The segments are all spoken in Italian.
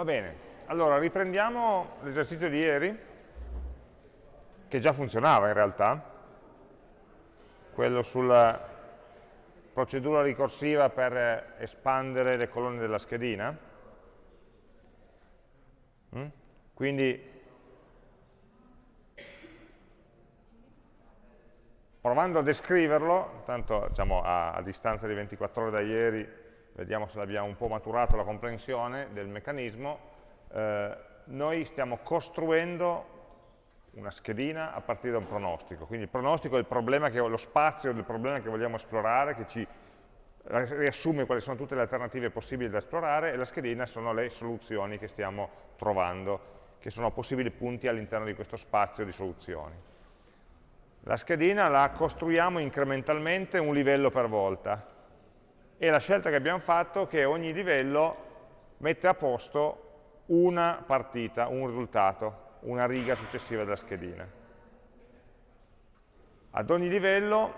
Va bene, allora riprendiamo l'esercizio di ieri, che già funzionava in realtà, quello sulla procedura ricorsiva per espandere le colonne della schedina. Mm? Quindi provando a descriverlo, tanto diciamo, a, a, distanza di 24 ore da ieri, vediamo se l'abbiamo un po' maturato la comprensione del meccanismo, eh, noi stiamo costruendo una schedina a partire da un pronostico. Quindi il pronostico è il che, lo spazio del problema che vogliamo esplorare, che ci riassume quali sono tutte le alternative possibili da esplorare, e la schedina sono le soluzioni che stiamo trovando, che sono possibili punti all'interno di questo spazio di soluzioni. La schedina la costruiamo incrementalmente un livello per volta e la scelta che abbiamo fatto è che ogni livello mette a posto una partita, un risultato, una riga successiva della schedina. Ad ogni livello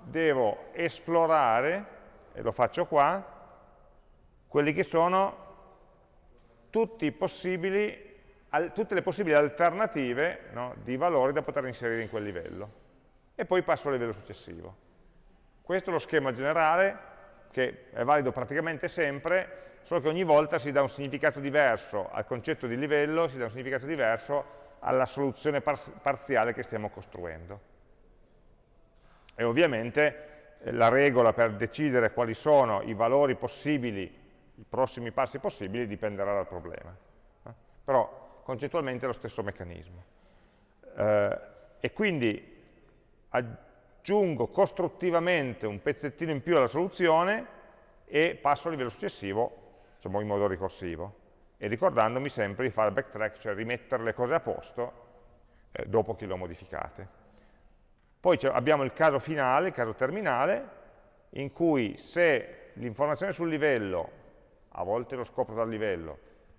devo esplorare, e lo faccio qua, quelli che sono tutte le possibili alternative no, di valori da poter inserire in quel livello e poi passo al livello successivo. Questo è lo schema generale, che è valido praticamente sempre, solo che ogni volta si dà un significato diverso al concetto di livello, si dà un significato diverso alla soluzione parziale che stiamo costruendo. E ovviamente eh, la regola per decidere quali sono i valori possibili, i prossimi passi possibili, dipenderà dal problema. Eh? Però concettualmente è lo stesso meccanismo. Eh, e quindi aggiungo costruttivamente un pezzettino in più alla soluzione e passo al livello successivo, diciamo in modo ricorsivo, e ricordandomi sempre di fare backtrack, cioè rimettere le cose a posto eh, dopo che le ho modificate. Poi abbiamo il caso finale, il caso terminale, in cui se l'informazione sul livello, a volte lo scopro dal livello,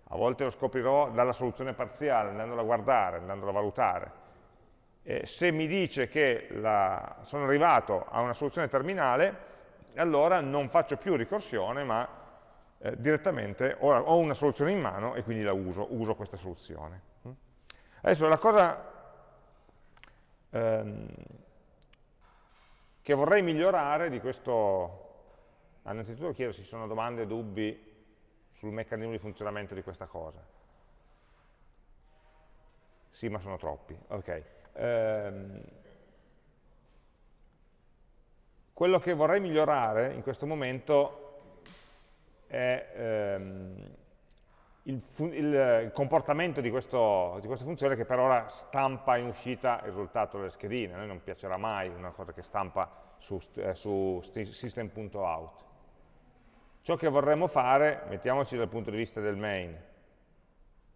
a volte lo scoprirò dalla soluzione parziale, andandola a guardare, andandola a valutare, eh, se mi dice che la, sono arrivato a una soluzione terminale, allora non faccio più ricorsione, ma eh, direttamente ho, ho, una soluzione in mano e quindi la uso, uso questa soluzione. Adesso la cosa ehm, che vorrei migliorare di questo, innanzitutto chiedo se ci sono domande dubbi sul meccanismo di funzionamento di questa cosa. Sì, ma sono troppi. Ok. Ehm, quello che vorrei migliorare in questo momento è ehm, il, il, comportamento di, questo, di, questa funzione che per ora stampa in uscita il risultato delle schedine. A noi non piacerà mai una cosa che stampa su, eh, su system.out. Ciò che vorremmo fare, mettiamoci dal punto di vista del main,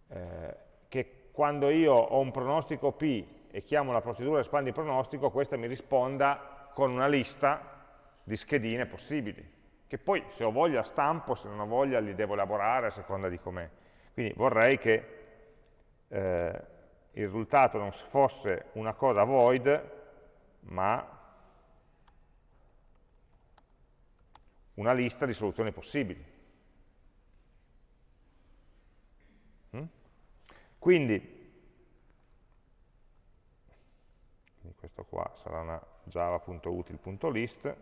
eh, che quando io ho un pronostico P e chiamo la procedura espandi pronostico, questa mi risponda con una lista di schedine possibili, che poi se ho voglia stampo, se non ho voglia li devo elaborare a seconda di com'è. Quindi vorrei che eh, il risultato non fosse una cosa void, ma una lista di soluzioni possibili. Mm? Quindi questo qua sarà una java.util.list,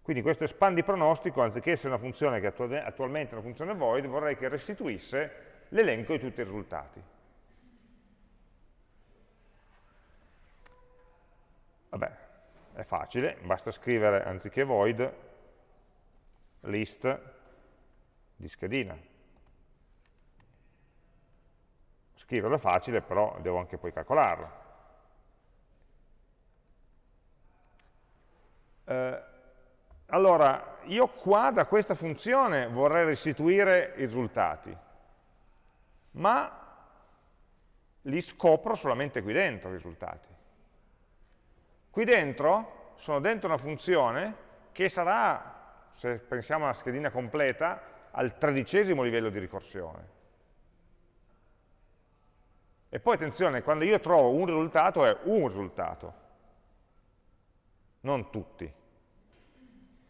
quindi questo espandi pronostico, anziché essere una funzione che attualmente è una funzione void, vorrei che restituisse l'elenco di tutti i risultati. Vabbè, è facile, basta scrivere anziché void list di schedina. Scriverlo è facile, però devo anche poi calcolarlo. Eh, allora, io qua da questa funzione vorrei restituire i risultati, ma li scopro solamente qui dentro i risultati. Qui dentro sono dentro una funzione che sarà, se pensiamo alla schedina completa, al tredicesimo livello di ricorsione. E poi attenzione, quando io trovo un risultato è un risultato, non tutti.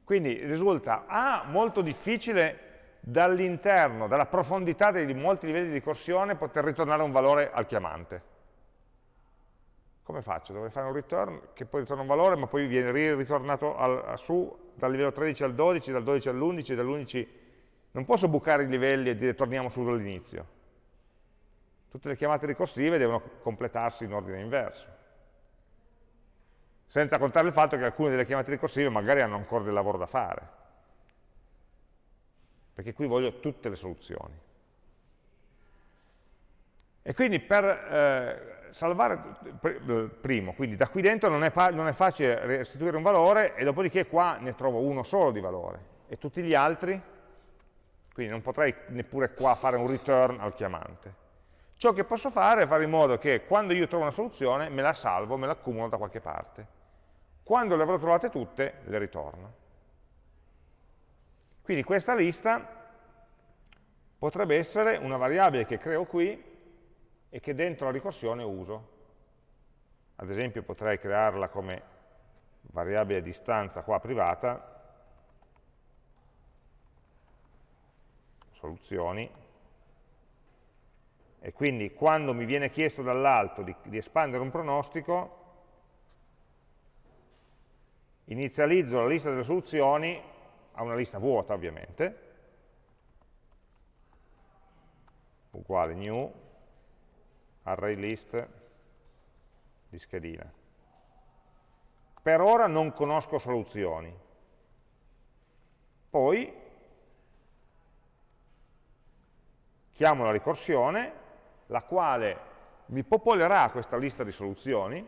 Quindi risulta A molto difficile dall'interno, dalla profondità di molti livelli di ricorsione, poter ritornare un valore al chiamante. Come faccio? Dovrei fare un return che poi ritorna un valore, ma poi viene ritornato al, su dal livello 13 al 12, dal 12 all'11, dall'11... Non posso bucare i livelli e dire torniamo su dall'inizio. Tutte le chiamate ricorsive devono completarsi in ordine inverso. Senza contare il fatto che alcune delle chiamate ricorsive magari hanno ancora del lavoro da fare. Perché qui voglio tutte le soluzioni. E quindi per eh, salvare, primo, quindi da qui dentro non è, non è, facile restituire un valore e dopodiché qua ne trovo uno solo di valore e tutti gli altri, quindi non potrei neppure qua fare un return al chiamante. Ciò che posso fare è fare in modo che quando io trovo una soluzione me la salvo, me la accumulo da qualche parte. Quando le avrò trovate tutte, le ritorno. Quindi questa lista potrebbe essere una variabile che creo qui e che dentro la ricorsione uso. Ad esempio potrei crearla come variabile distanza qua privata, soluzioni, e quindi quando mi viene chiesto dall'alto di, di espandere un pronostico, inizializzo la lista delle soluzioni a una lista vuota ovviamente, uguale new, array list di schedina. Per ora non conosco soluzioni. Poi chiamo la ricorsione, la quale mi popolerà questa lista di soluzioni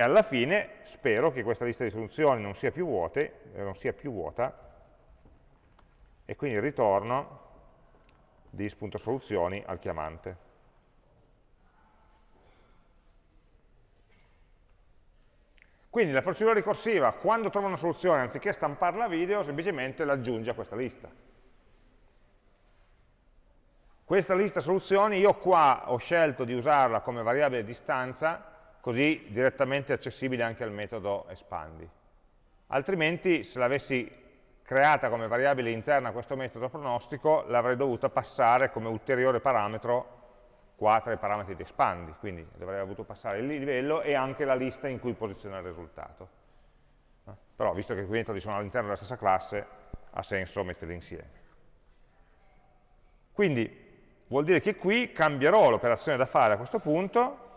e alla fine spero che questa lista di soluzioni non sia più, vuote, non sia più vuota e quindi ritorno dis.soluzioni al chiamante. Quindi la procedura ricorsiva, quando trova una soluzione, anziché stamparla a video, semplicemente l'aggiunge a questa lista. Questa lista soluzioni, io qua ho scelto di usarla come variabile distanza, così direttamente accessibile anche al metodo espandi. Altrimenti, se l'avessi creata come variabile interna a questo metodo pronostico, l'avrei dovuta passare come ulteriore parametro qua tra i parametri di expandi, quindi dovrei avuto passare il livello e anche la lista in cui posizionare il risultato. Però, visto che quei metodi sono all'interno della stessa classe, ha senso metterli insieme. Quindi vuol dire che qui cambierò l'operazione da fare a questo punto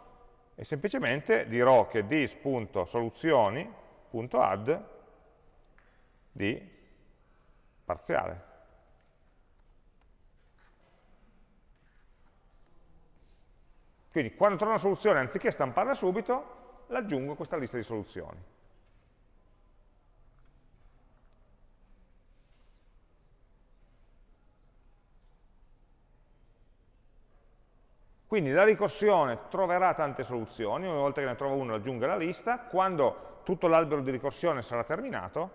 e semplicemente dirò che this.soluzioni.add di parziale. Quindi quando trovo una soluzione, anziché stamparla subito, l'aggiungo a questa lista di soluzioni. Quindi la ricorsione troverà tante soluzioni, una volta che ne trova una aggiungo alla lista, quando tutto l'albero di ricorsione sarà terminato,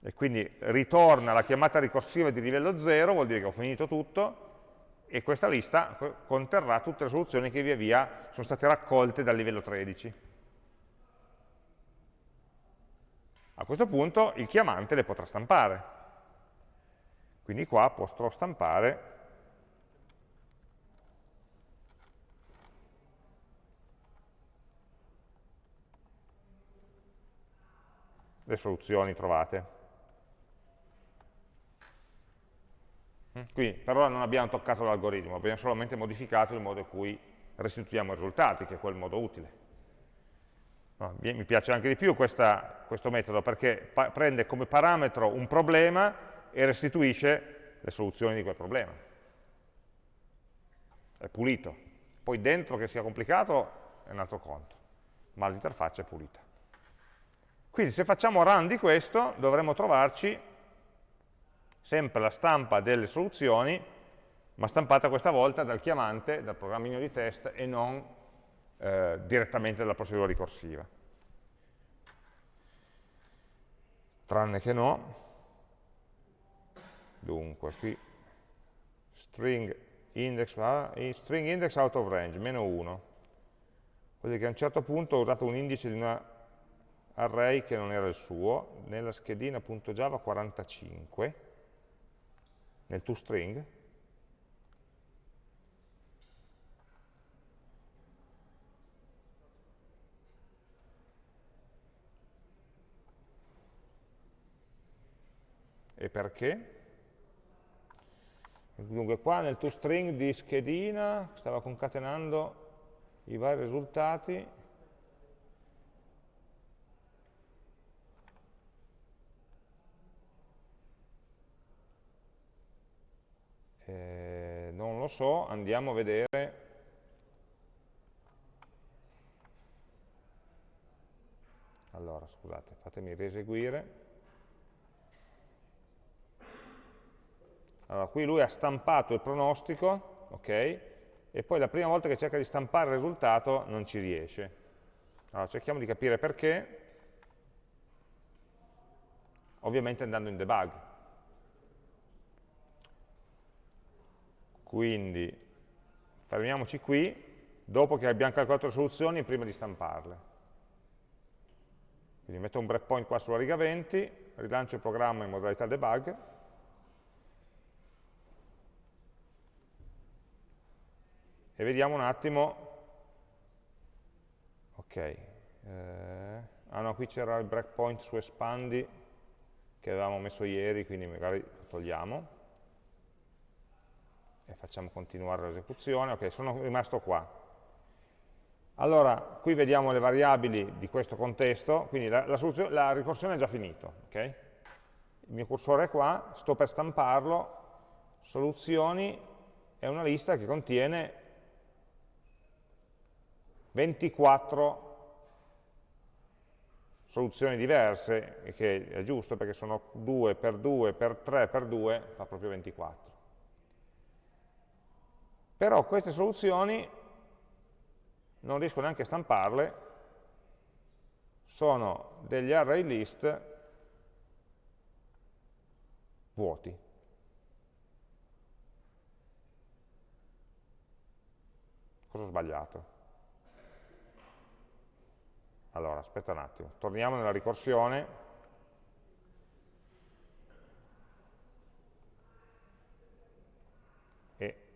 e quindi ritorna la chiamata ricorsiva di livello 0, vuol dire che ho finito tutto, e questa lista conterrà tutte le soluzioni che via via sono state raccolte dal livello 13. A questo punto il chiamante le potrà stampare. Quindi qua potrò stampare le soluzioni trovate. Mm. Qui per ora non abbiamo toccato l'algoritmo, abbiamo solamente modificato il modo in cui restituiamo i risultati, che è quel modo utile. No, mi piace anche di più questa, questo metodo perché prende come parametro un problema e restituisce le soluzioni di quel problema. È pulito. Poi dentro che sia complicato è un altro conto, ma l'interfaccia è pulita. Quindi se facciamo run di questo dovremo trovarci sempre la stampa delle soluzioni, ma stampata questa volta dal chiamante, dal programmino di test e non eh, direttamente dalla procedura ricorsiva. Tranne che no. Dunque, qui string index, ah, string index out of range, meno 1. Vuol dire che a un certo punto ho usato un indice di una array che non era il suo, nella schedina.java 45, nel toString, E perché? Dunque qua nel toString di schedina stava concatenando i vari risultati eh, non lo so, andiamo a vedere allora scusate, fatemi rieseguire Allora, qui lui ha stampato il pronostico, ok? E poi la prima volta che cerca di stampare il risultato non ci riesce. Allora, cerchiamo di capire perché, ovviamente andando in debug. Quindi, fermiamoci qui, dopo che abbiamo calcolato le soluzioni, prima di stamparle. Quindi metto un breakpoint qua sulla riga 20, rilancio il programma in modalità debug, e vediamo un attimo, ok, eh, ah no, qui c'era il breakpoint su espandi che avevamo messo ieri, quindi magari lo togliamo e facciamo continuare l'esecuzione, ok, sono rimasto qua. Allora, qui vediamo le variabili di questo contesto, quindi la, la, la ricorsione è già finita, ok? Il mio cursore è qua, sto per stamparlo, soluzioni è una lista che contiene 24 soluzioni diverse, che è giusto perché sono 2 per 2 per 3 per 2, fa proprio 24. Però queste soluzioni non riesco neanche a stamparle, sono degli array list vuoti. Cosa ho sbagliato? Allora, aspetta un attimo, torniamo nella ricorsione. E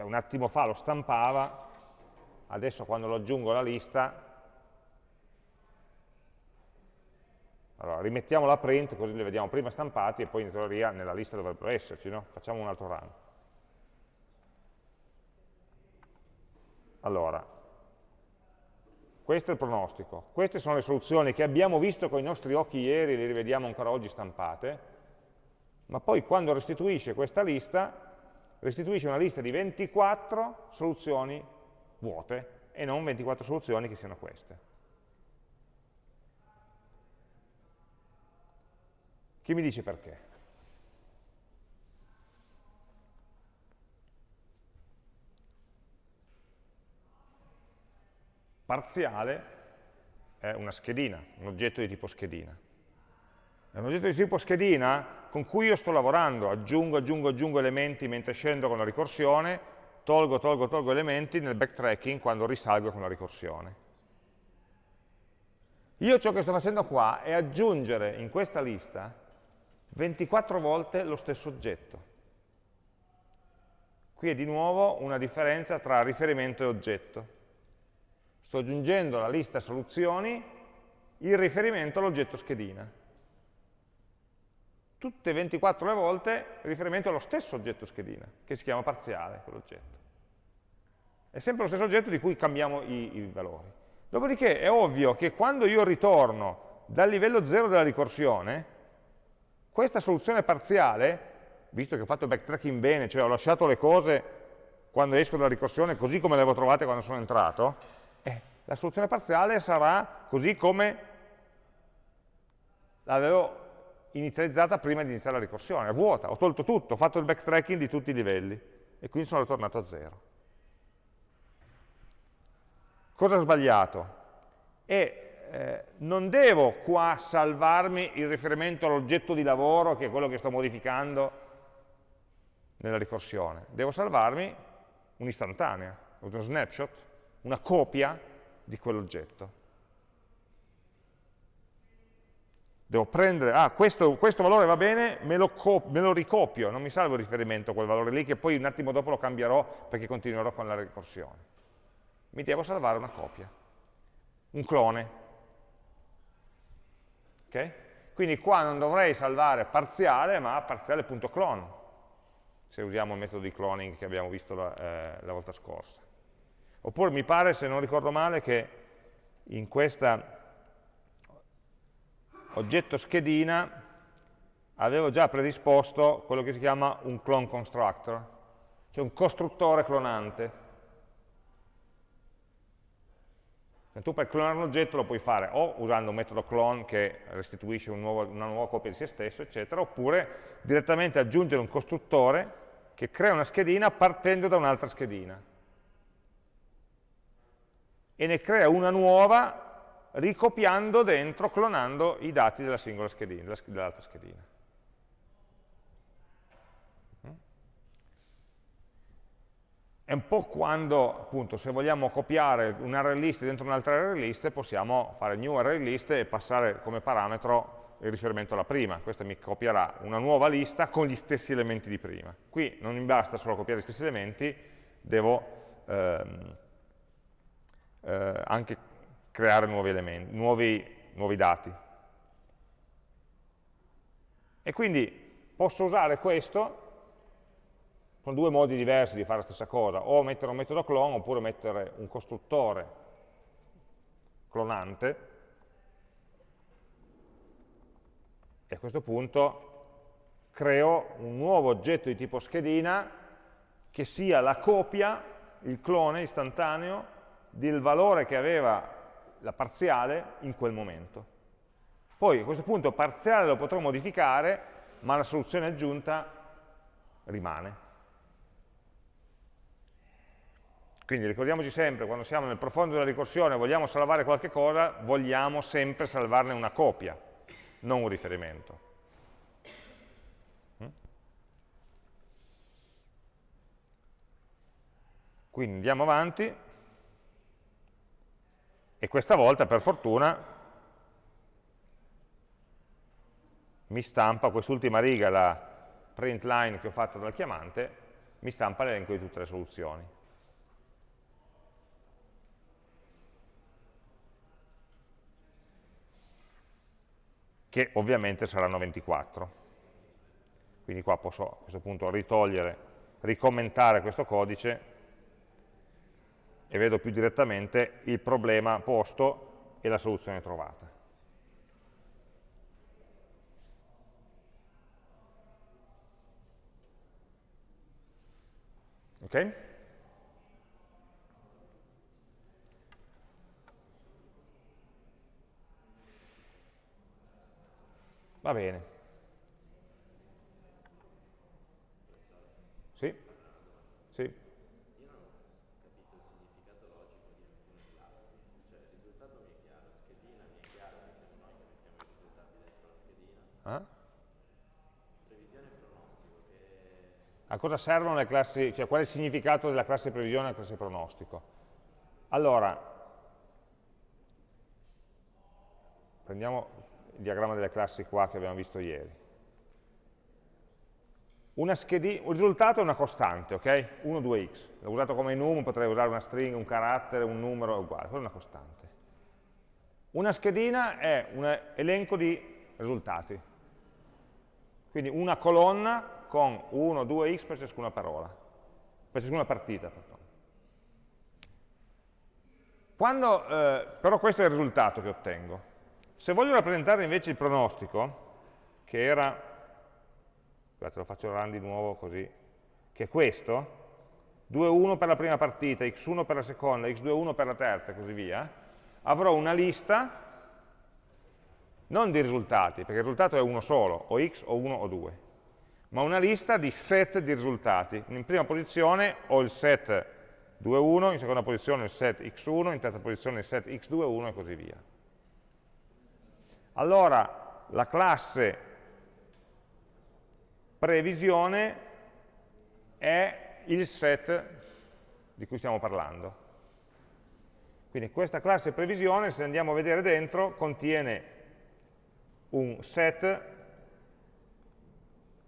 cioè, un attimo fa lo stampava, adesso quando lo aggiungo alla lista, allora rimettiamo la print così li vediamo prima stampati e poi in teoria nella lista dovrebbero esserci, no? Facciamo un altro run. Allora, questo è il pronostico. Queste sono le soluzioni che abbiamo visto con i nostri occhi ieri, le rivediamo ancora oggi stampate, ma poi quando restituisce questa lista, restituisce una lista di 24 soluzioni vuote e non 24 soluzioni che siano queste. Chi mi dice perché? parziale è una schedina, un oggetto di tipo schedina. È un oggetto di tipo schedina con cui io sto lavorando, aggiungo, aggiungo, aggiungo elementi mentre scendo con la ricorsione, tolgo, tolgo, tolgo elementi nel backtracking quando risalgo con la ricorsione. Io ciò che sto facendo qua è aggiungere in questa lista 24 volte lo stesso oggetto. Qui è di nuovo una differenza tra riferimento e oggetto. Sto aggiungendo alla lista soluzioni il riferimento all'oggetto schedina. Tutte 24 le volte riferimento allo stesso oggetto schedina, che si chiama parziale, quell'oggetto. È sempre lo stesso oggetto di cui cambiamo i, i valori. Dopodiché è ovvio che quando io ritorno dal livello 0 della ricorsione, questa soluzione parziale, visto che ho fatto il backtracking bene, cioè ho lasciato le cose quando esco dalla ricorsione così come le avevo trovate quando sono entrato, la soluzione parziale sarà così come l'avevo inizializzata prima di iniziare la ricorsione, è vuota, ho tolto tutto, ho fatto il backtracking di tutti i livelli e quindi sono ritornato a zero. Cosa ho sbagliato? E eh, non devo qua salvarmi il riferimento all'oggetto di lavoro, che è quello che sto modificando nella ricorsione, devo salvarmi un'istantanea, uno snapshot, una copia di quell'oggetto. Devo prendere, ah, questo, questo valore va bene, me lo, me lo, ricopio, non mi salvo il riferimento a quel valore lì, che poi un attimo dopo lo cambierò perché continuerò con la ricorsione. Mi devo salvare una copia, un clone. Okay? Quindi qua non dovrei salvare parziale, ma parziale.clone, se usiamo il metodo di cloning che abbiamo visto la, eh, la volta scorsa. Oppure mi pare, se non ricordo male, che in questa oggetto schedina avevo già predisposto quello che si chiama un clone constructor, cioè un costruttore clonante. Se tu per clonare un oggetto lo puoi fare o usando un metodo clone che restituisce un nuovo, una nuova copia di se stesso, eccetera, oppure direttamente aggiungere un costruttore che crea una schedina partendo da un'altra schedina. E ne crea una nuova ricopiando dentro, clonando i dati della singola schedina, dell'altra schedina. È un po' quando, appunto, se vogliamo copiare un array list dentro un'altra array list, possiamo fare new array list e passare come parametro il riferimento alla prima. Questo mi copierà una nuova lista con gli stessi elementi di prima. Qui non mi basta solo copiare gli stessi elementi, devo ehm, eh, anche creare nuovi, elementi, nuovi, nuovi dati. E quindi posso usare questo con due modi diversi di fare la stessa cosa, o mettere un metodo clone oppure mettere un costruttore clonante e a questo punto creo un nuovo oggetto di tipo schedina che sia la copia, il clone istantaneo del valore che aveva la parziale in quel momento. Poi a questo punto parziale lo potrò modificare, ma la soluzione aggiunta rimane. Quindi ricordiamoci sempre, quando siamo nel profondo della ricorsione e vogliamo salvare qualche cosa, vogliamo sempre salvarne una copia, non un riferimento. Mm? Quindi andiamo avanti e questa volta per fortuna mi stampa quest'ultima riga, la print line che ho fatto dal chiamante, mi stampa l'elenco di tutte le soluzioni. che ovviamente saranno 24. Quindi qua posso a questo punto ritogliere, ricommentare questo codice e vedo più direttamente il problema posto e la soluzione trovata. Ok? Va bene. Sì? Sì? Eh? A cosa servono le classi, cioè qual è il significato della classe previsione e della classe pronostico? Allora, prendiamo il diagramma delle classi qua che abbiamo visto ieri. Schedina, il risultato è una costante, ok? 1, 2x. L'ho usato come num, potrei usare una string, un carattere, un numero, è uguale, quella è una costante. Una schedina è un elenco di risultati. Quindi una colonna con 1, 2x per ciascuna parola, per ciascuna partita. Quando, eh, però questo è il risultato che ottengo. Se voglio rappresentare invece il pronostico, che era, scusate lo faccio run di nuovo così, che è questo, 2, per la prima partita, x1 per la seconda, x2, per la terza e così via, avrò una lista non di risultati, perché il risultato è uno solo, o x o 1 o 2, ma una lista di set di risultati. In prima posizione ho il set 2, 1, in seconda posizione il set x1, in terza posizione il set x2, 1 e così via. Allora la classe previsione è il set di cui stiamo parlando. Quindi questa classe previsione, se andiamo a vedere dentro, contiene un set,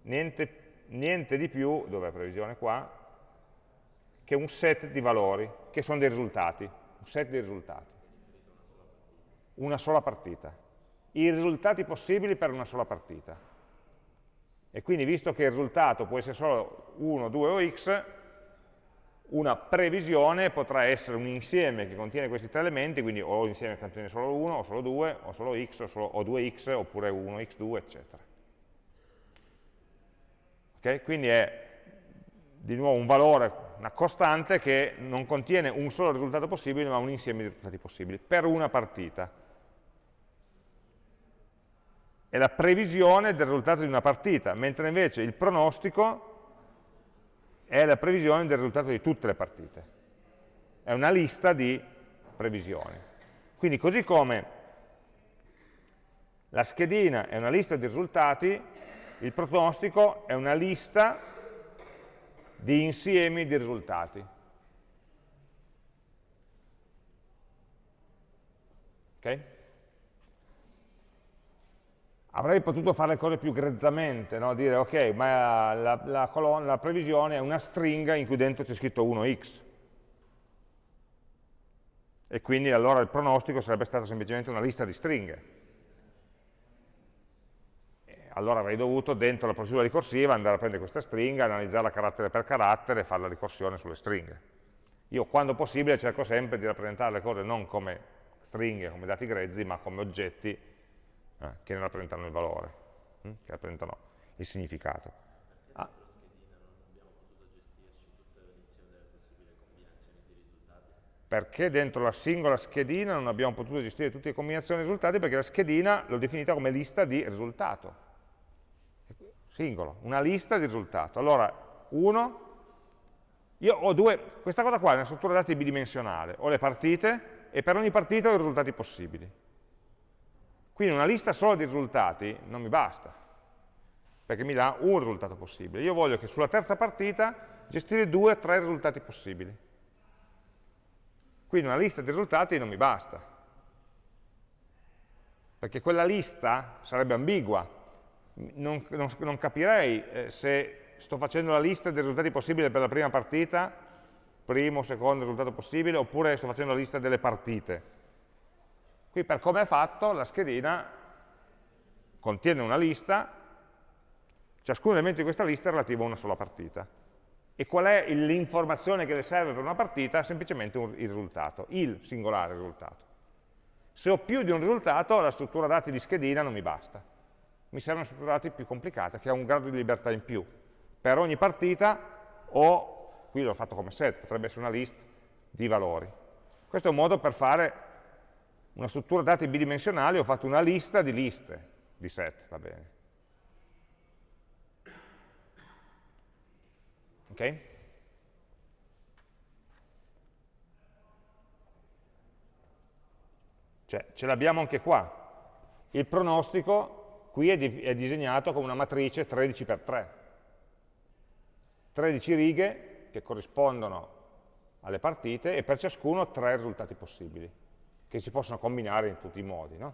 niente, niente di più, dove è la previsione qua, che un set di valori, che sono dei risultati, un set di risultati. Una sola partita. I risultati possibili per una sola partita. E quindi, visto che il risultato può essere solo 1, 2 o x, una previsione potrà essere un insieme che contiene questi tre elementi, quindi o insieme che contiene solo 1, o solo 2, o solo x, o, solo, o 2x, oppure 1, x2, eccetera. Okay? Quindi è di nuovo un valore, una costante che non contiene un solo risultato possibile, ma un insieme di risultati possibili, per una partita. È la previsione del risultato di una partita, mentre invece il pronostico è la previsione del risultato di tutte le partite. È una lista di previsioni. Quindi così come la schedina è una lista di risultati, il pronostico è una lista di insiemi di risultati. Ok? Avrei potuto fare le cose più grezzamente, no? dire ok, ma la, la, colonna, la previsione è una stringa in cui dentro c'è scritto 1x. E quindi allora il pronostico sarebbe stato semplicemente una lista di stringhe allora avrei dovuto dentro la procedura ricorsiva andare a prendere questa stringa, analizzarla carattere per carattere e fare la ricorsione sulle stringhe. Io quando possibile cerco sempre di rappresentare le cose non come stringhe, come dati grezzi, ma come oggetti eh, che ne rappresentano il valore, hm? che rappresentano il significato. Ah. Perché dentro la singola schedina non abbiamo potuto gestire tutte le combinazioni di risultati? Perché la schedina l'ho definita come lista di risultato singolo, una lista di risultato. Allora, uno, io ho due, questa cosa qua è una struttura dati bidimensionale, ho le partite e per ogni partita ho i risultati possibili. Quindi una lista solo di risultati non mi basta, perché mi dà un risultato possibile. Io voglio che sulla terza partita gestire due o tre risultati possibili. Quindi una lista di risultati non mi basta, perché quella lista sarebbe ambigua, non, non, non capirei eh, se sto facendo la lista dei risultati possibili per la prima partita, primo, secondo risultato possibile, oppure sto facendo la lista delle partite. Qui per come è fatto, la schedina contiene una lista, ciascun elemento di questa lista è relativo a una sola partita. E qual è l'informazione che le serve per una partita? Semplicemente un, il risultato, il singolare risultato. Se ho più di un risultato, la struttura dati di schedina non mi basta mi serve una struttura dati più complicata, che ha un grado di libertà in più. Per ogni partita o, qui l'ho fatto come set, potrebbe essere una list di valori. Questo è un modo per fare una struttura dati bidimensionale, ho fatto una lista di liste, di set, va bene. Ok? Cioè, ce l'abbiamo anche qua. Il pronostico qui è, di, è disegnato come una matrice 13 x 3. 13 righe che corrispondono alle partite e per ciascuno tre risultati possibili, che si possono combinare in tutti i modi. No?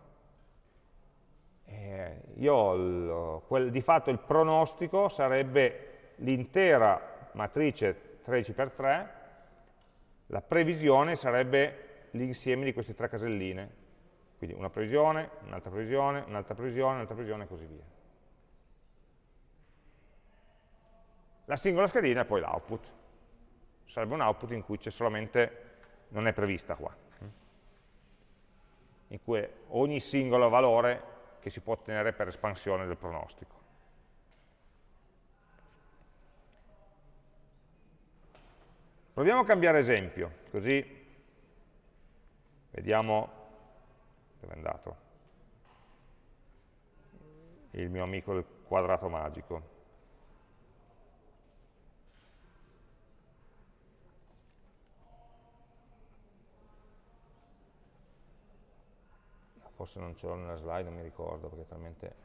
io, quel, di fatto il pronostico sarebbe l'intera matrice 13 x 3, la previsione sarebbe l'insieme di queste tre caselline, quindi una previsione, un'altra previsione, un'altra previsione, un'altra previsione e così via. La singola schedina è poi l'output. Sarebbe un output in cui c'è solamente, non è prevista qua, in cui ogni singolo valore che si può ottenere per espansione del pronostico. Proviamo a cambiare esempio, così vediamo dove è andato? Il mio amico del quadrato magico. Forse non ce l'ho nella slide, non mi ricordo perché talmente...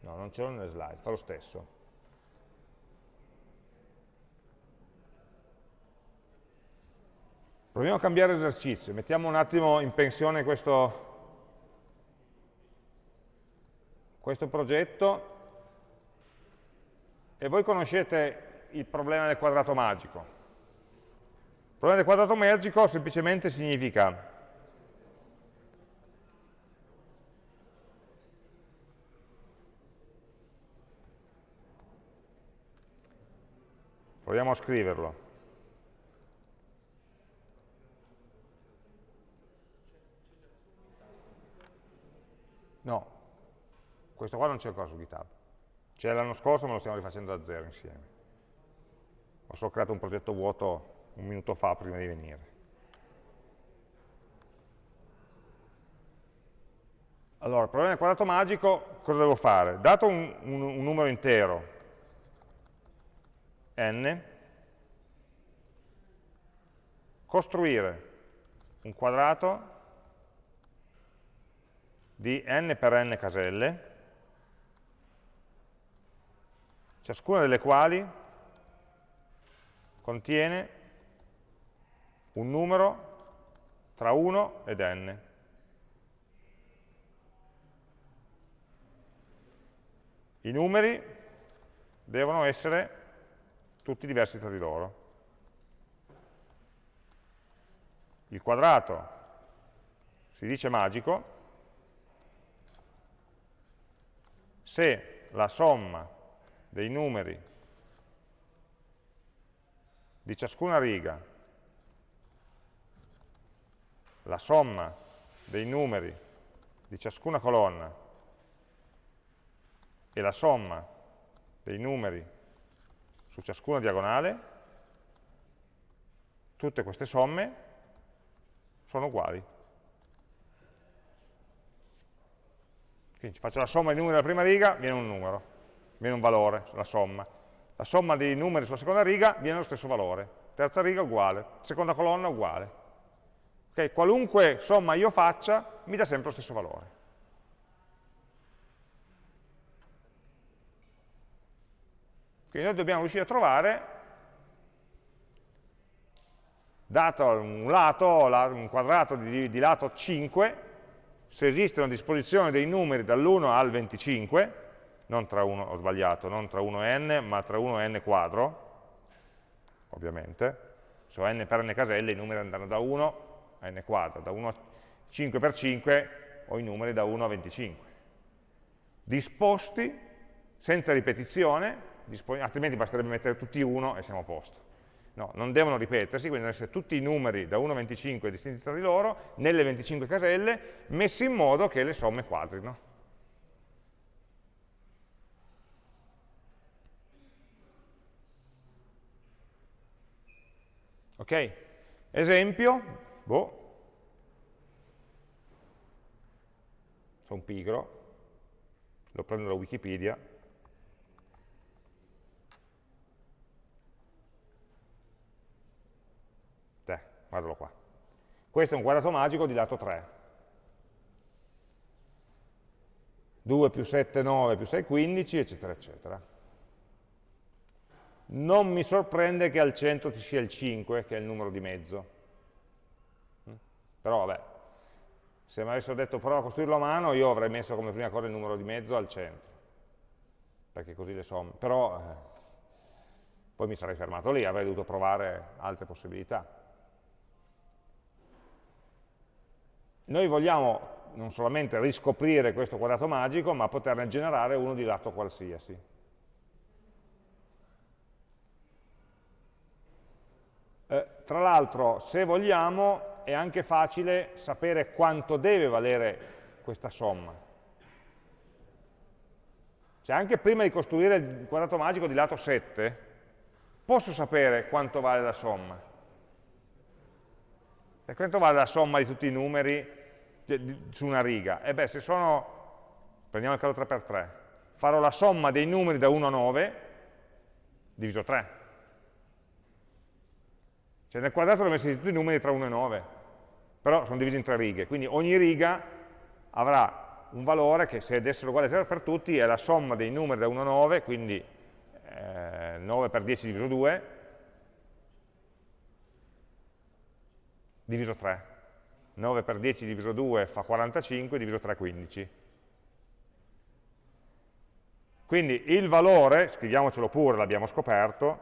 No, non ce l'ho nelle slide, fa lo stesso. Proviamo a cambiare esercizio, mettiamo un attimo in pensione questo, questo progetto e voi conoscete il problema del quadrato magico. Il problema del quadrato magico semplicemente significa proviamo a scriverlo No, questo qua non c'è ancora su GitHub. C'è l'anno scorso, ma lo stiamo rifacendo da zero insieme. Ho solo creato un progetto vuoto un minuto fa prima di venire. Allora, il problema del quadrato magico, cosa devo fare? Dato un, un, un numero intero, n, costruire un quadrato di n per n caselle, ciascuna delle quali contiene un numero tra 1 ed n. I numeri devono essere tutti diversi tra di loro. Il quadrato si dice magico se la somma dei numeri di ciascuna riga, la somma dei numeri di ciascuna colonna e la somma dei numeri su ciascuna diagonale, tutte queste somme sono uguali. Quindi faccio la somma dei numeri della prima riga, viene un numero, viene un valore, la somma. La somma dei numeri sulla seconda riga viene lo stesso valore. Terza riga uguale, seconda colonna uguale. Okay? Qualunque somma io faccia mi dà sempre lo stesso valore. Quindi noi dobbiamo riuscire a trovare, dato un lato, un quadrato di, di lato 5, se esistono a disposizione dei numeri dall'1 al 25, non tra 1, ho sbagliato, non tra 1 e n, ma tra 1 e n quadro, ovviamente, se ho n per n caselle i numeri andranno da 1 a n quadro, da 1 a 5 per 5 ho i numeri da 1 a 25. Disposti, senza ripetizione, altrimenti basterebbe mettere tutti 1 e siamo a posto. No, non devono ripetersi, quindi devono essere tutti i numeri da 1 a 25 distinti tra di loro, nelle 25 caselle, messi in modo che le somme quadrino. Ok? Esempio, boh, sono pigro, lo prendo da Wikipedia, guardalo qua. Questo è un quadrato magico di lato 3. 2 più 7, 9 più 6, 15, eccetera, eccetera. Non mi sorprende che al centro ci sia il 5, che è il numero di mezzo. Però vabbè, se mi avessero detto prova a costruirlo a mano, io avrei messo come prima cosa il numero di mezzo al centro, perché così le somme. Però eh, poi mi sarei fermato lì, avrei dovuto provare altre possibilità. Noi vogliamo non solamente riscoprire questo quadrato magico, ma poterne generare uno di lato qualsiasi. Eh, tra l'altro, se vogliamo, è anche facile sapere quanto deve valere questa somma. Cioè, anche prima di costruire il quadrato magico di lato 7, posso sapere quanto vale la somma. E quanto vale la somma di tutti i numeri su una riga? E beh, se sono, prendiamo il caso 3x3, farò la somma dei numeri da 1 a 9 diviso 3. Cioè nel quadrato ho messo tutti i numeri tra 1 e 9, però sono divisi in tre righe, quindi ogni riga avrà un valore che se dessero uguale per tutti è la somma dei numeri da 1 a 9, quindi eh, 9 per 10 diviso 2, diviso 3. 9 per 10 diviso 2 fa 45, diviso 3 15. Quindi il valore, scriviamocelo pure, l'abbiamo scoperto,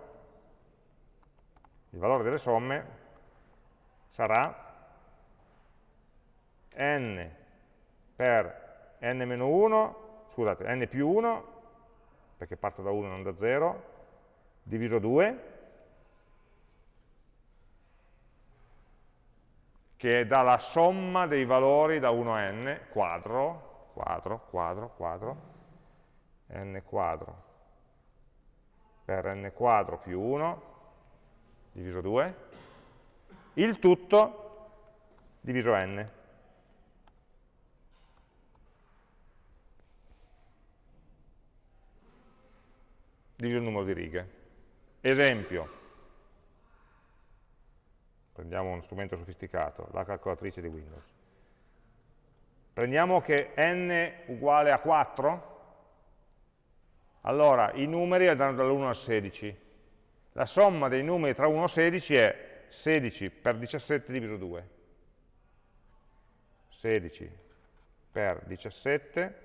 il valore delle somme sarà n per n-1, scusate, n più 1, perché parto da 1 non da 0, diviso 2, che dà la somma dei valori da 1 a n, quadro, quadro, quadro, quadro, n quadro per n quadro più 1, diviso 2, il tutto diviso n. diviso il numero di righe. Esempio, prendiamo uno strumento sofisticato, la calcolatrice di Windows. Prendiamo che n uguale a 4, allora i numeri andranno dall'1 al 16. La somma dei numeri tra 1 e 16 è 16 per 17 diviso 2. 16 per 17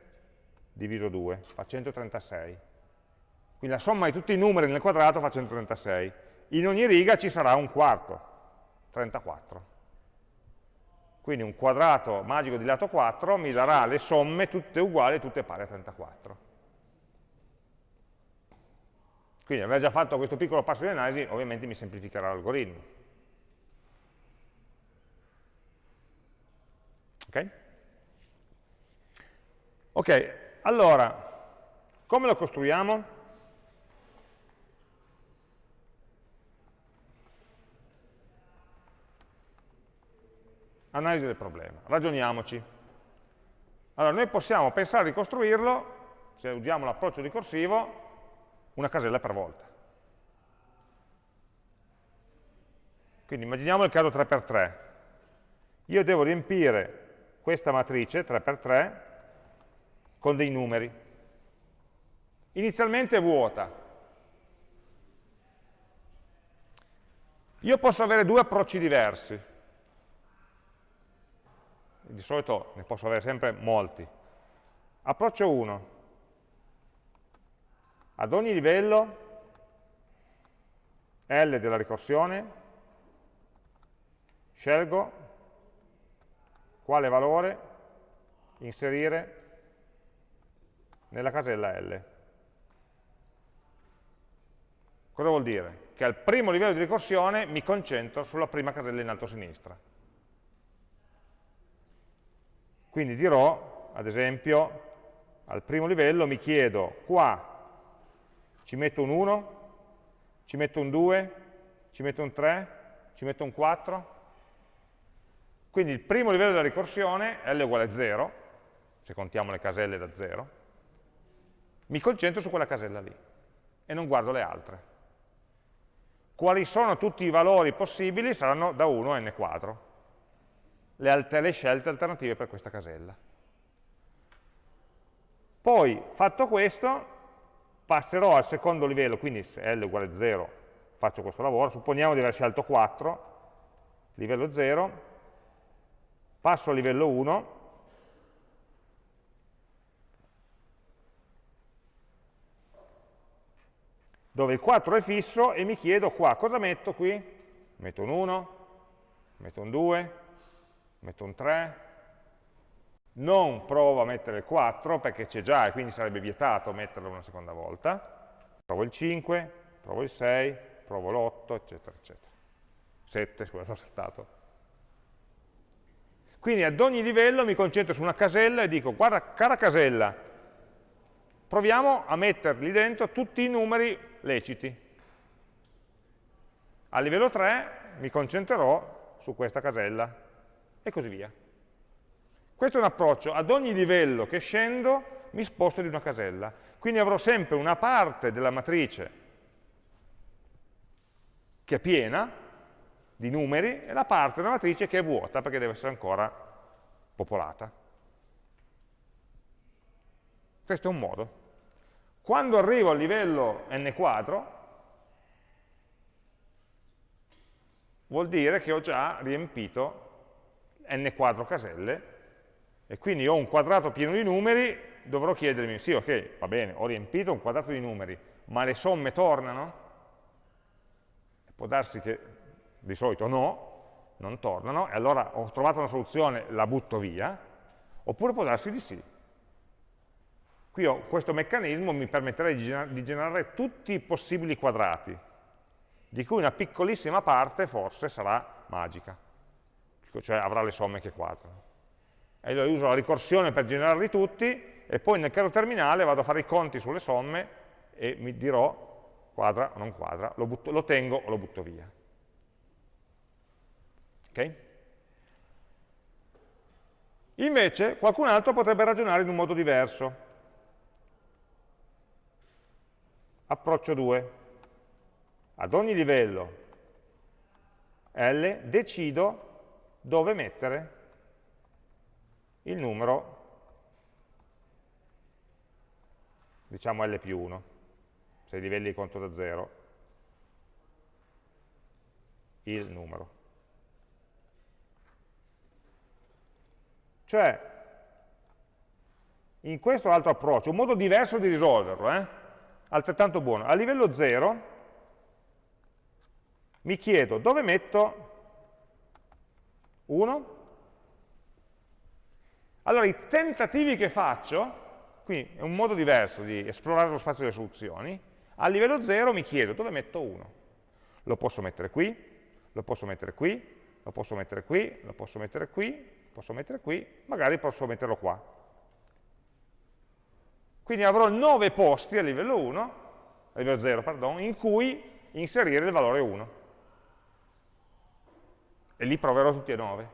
diviso 2 fa 136. Quindi la somma di tutti i numeri nel quadrato fa 136. In ogni riga ci sarà un quarto, 34. Quindi un quadrato magico di lato 4 mi darà le somme tutte uguali, tutte pari a 34. Quindi aver già fatto questo piccolo passo di analisi ovviamente mi semplificherà l'algoritmo. Ok? Ok, allora, come lo costruiamo? Analisi del problema. Ragioniamoci. Allora, noi possiamo pensare di costruirlo, se usiamo l'approccio ricorsivo, una casella per volta. Quindi immaginiamo il caso 3x3. Io devo riempire questa matrice 3x3 con dei numeri. Inizialmente è vuota. Io posso avere due approcci diversi di solito ne posso avere sempre molti. Approccio 1. Ad ogni livello L della ricorsione scelgo quale valore inserire nella casella L. Cosa vuol dire? Che al primo livello di ricorsione mi concentro sulla prima casella in alto a sinistra. Quindi dirò, ad esempio, al primo livello mi chiedo qua ci metto un 1, ci metto un 2, ci metto un 3, ci metto un 4. Quindi il primo livello della ricorsione, L uguale a 0, se contiamo le caselle da 0, mi concentro su quella casella lì e non guardo le altre. Quali sono tutti i valori possibili? Saranno da 1 a n quadro le, le scelte alternative per questa casella. Poi, fatto questo, passerò al secondo livello, quindi se L uguale a 0 faccio questo lavoro, supponiamo di aver scelto 4, livello 0, passo al livello 1, dove il 4 è fisso e mi chiedo qua cosa metto qui? Metto un 1, metto un 2, metto un 3, non provo a mettere il 4 perché c'è già e quindi sarebbe vietato metterlo una seconda volta, provo il 5, provo il 6, provo l'8, eccetera, eccetera. 7, scusa, l'ho saltato. Quindi ad ogni livello mi concentro su una casella e dico, guarda, cara casella, proviamo a metterli dentro tutti i numeri leciti. A livello 3 mi concentrerò su questa casella e così via. Questo è un approccio, ad ogni livello che scendo mi sposto di una casella, quindi avrò sempre una parte della matrice che è piena di numeri e la parte della matrice che è vuota perché deve essere ancora popolata. Questo è un modo. Quando arrivo al livello n quadro, vuol dire che ho già riempito n quadro caselle e quindi ho un quadrato pieno di numeri, dovrò chiedermi, sì ok, va bene, ho riempito un quadrato di numeri, ma le somme tornano? Può darsi che di solito no, non tornano, e allora ho trovato una soluzione, la butto via, oppure può darsi di sì. Qui ho questo meccanismo mi permetterà di generare tutti i possibili quadrati, di cui una piccolissima parte forse sarà magica, cioè avrà le somme che quadrano. E allora uso la ricorsione per generarli tutti, e poi nel caso terminale vado a fare i conti sulle somme e mi dirò quadra o non quadra, lo, butto, lo tengo o lo butto via. Ok? Invece qualcun altro potrebbe ragionare in un modo diverso. Approccio 2. Ad ogni livello L decido dove mettere il numero, diciamo L più 1, se i livelli conto da 0, il numero. Cioè, in questo altro approccio, un modo diverso di risolverlo, eh? altrettanto buono. A livello 0 mi chiedo dove metto 1? Allora i tentativi che faccio, quindi è un modo diverso di esplorare lo spazio delle soluzioni, a livello 0 mi chiedo dove metto 1. Lo posso mettere qui, lo posso mettere qui, lo posso mettere qui, lo posso mettere qui, posso mettere qui, magari posso metterlo qua. Quindi avrò 9 posti a livello 1, a livello 0, pardon, in cui inserire il valore 1. E li proverò tutti e 9.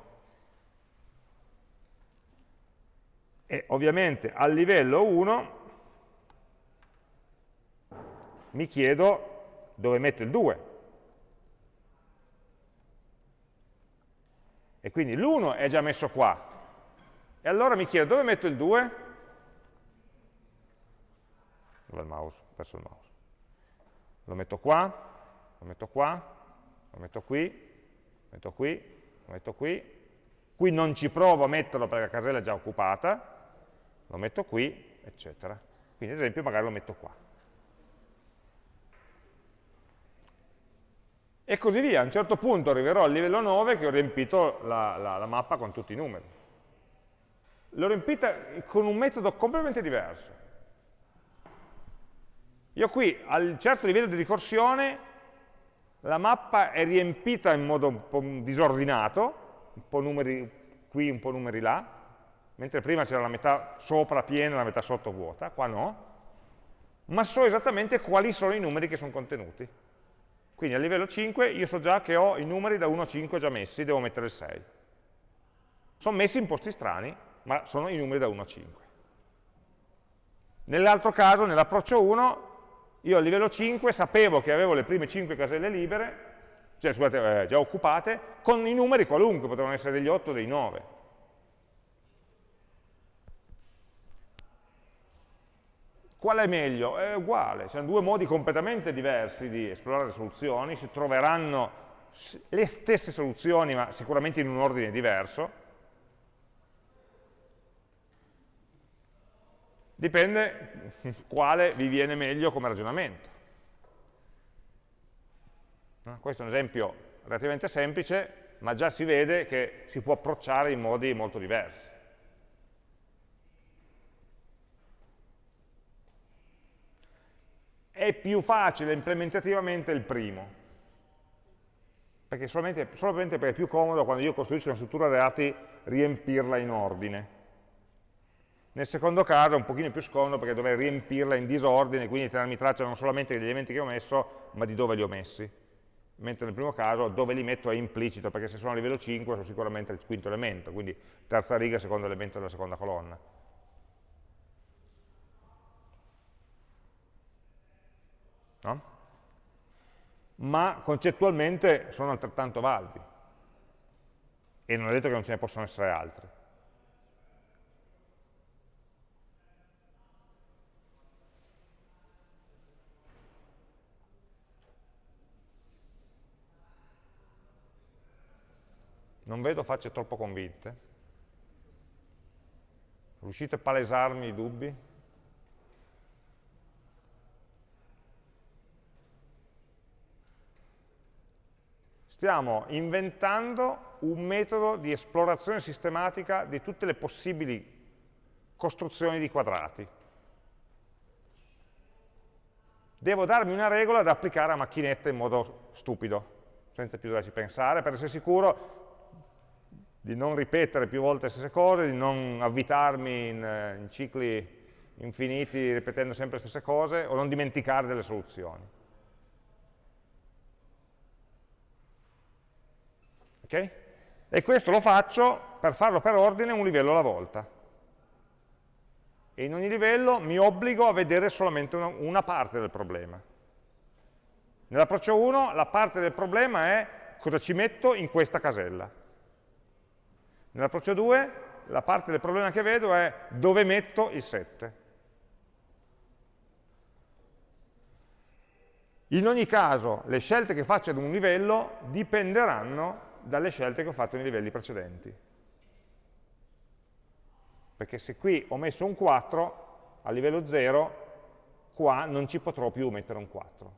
E ovviamente al livello 1 mi chiedo dove metto il 2. E quindi l'1 è già messo qua. E allora mi chiedo dove metto il 2? Dove il mouse? Ho perso il mouse. Lo metto qua, lo metto qua, lo metto qui, metto qui, lo metto qui. Qui non ci provo a metterlo perché la casella è già occupata, lo metto qui, eccetera. Quindi ad esempio magari lo metto qua. E così via, a un certo punto arriverò al livello 9 che ho riempito la, la, la mappa con tutti i numeri. L'ho riempita con un metodo completamente diverso. Io qui, al certo livello di ricorsione, la mappa è riempita in modo un po' disordinato, un po' numeri qui, un po' numeri là, mentre prima c'era la metà sopra piena e la metà sotto vuota, qua no, ma so esattamente quali sono i numeri che sono contenuti. Quindi a livello 5 io so già che ho i numeri da 1 a 5 già messi, devo mettere il 6. Sono messi in posti strani, ma sono i numeri da 1 a 5. Nell'altro caso, nell'approccio 1, io a livello 5 sapevo che avevo le prime 5 caselle libere, cioè scusate, eh, già occupate, con i numeri qualunque, potevano essere degli 8 o dei 9. Qual è meglio? È uguale, sono due modi completamente diversi di esplorare soluzioni, si troveranno le stesse soluzioni ma sicuramente in un ordine diverso. Dipende quale vi viene meglio come ragionamento. Questo è un esempio relativamente semplice, ma già si vede che si può approcciare in modi molto diversi. è più facile implementativamente il primo, perché solamente, solamente perché è più comodo quando io costruisco una struttura dati riempirla in ordine. Nel secondo caso è un pochino più scomodo perché dovrei riempirla in disordine, quindi tenermi traccia non solamente degli elementi che ho messo, ma di dove li ho messi. Mentre nel primo caso dove li metto è implicito, perché se sono a livello 5 sono sicuramente il quinto elemento, quindi terza riga, secondo elemento della seconda colonna. no? ma concettualmente sono altrettanto validi e non è detto che non ce ne possano essere altri. Non vedo facce troppo convinte. Riuscite a palesarmi i dubbi? Stiamo inventando un metodo di esplorazione sistematica di tutte le possibili costruzioni di quadrati. Devo darmi una regola da applicare a macchinette in modo stupido, senza più doverci pensare, per essere sicuro di non ripetere più volte le stesse cose, di non avvitarmi in, eh, in cicli infiniti ripetendo sempre le stesse cose o non dimenticare delle soluzioni. Ok? E questo lo faccio per farlo per ordine un livello alla volta. E in ogni livello mi obbligo a vedere solamente una, una parte del problema. Nell'approccio 1 la parte del problema è cosa ci metto in questa casella. Nell'approccio 2 la parte del problema che vedo è dove metto il 7. In ogni caso le scelte che faccio ad un livello dipenderanno dalle scelte che ho fatto nei livelli precedenti. Perché se qui ho messo un 4, a livello 0, qua non ci potrò più mettere un 4.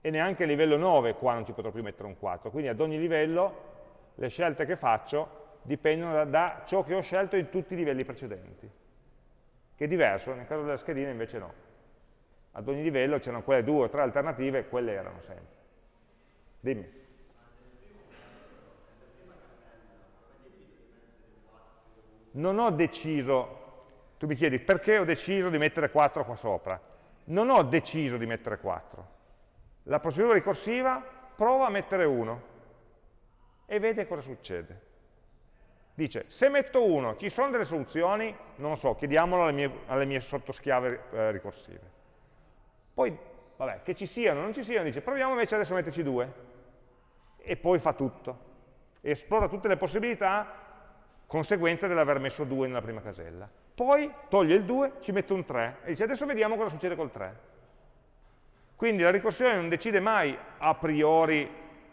E neanche a livello 9 qua non ci potrò più mettere un 4. Quindi ad ogni livello le scelte che faccio dipendono da, da, ciò che ho scelto in tutti i livelli precedenti, che è diverso, nel caso della schedina invece no. Ad ogni livello c'erano quelle due o tre alternative, quelle erano sempre. Dimmi. Non ho deciso, tu mi chiedi perché ho deciso di mettere 4 qua sopra. Non ho deciso di mettere 4. La procedura ricorsiva prova a mettere 1 e vede cosa succede. Dice, se metto 1, ci sono delle soluzioni? Non lo so, chiediamolo alle mie, alle mie sottoschiave eh, ricorsive. Poi, vabbè, che ci siano non ci siano, dice, proviamo invece adesso a metterci 2. E poi fa tutto. Esplora tutte le possibilità, conseguenza dell'aver messo 2 nella prima casella. Poi toglie il 2, ci mette un 3 e dice, adesso vediamo cosa succede col 3. Quindi la ricorsione non decide mai a priori,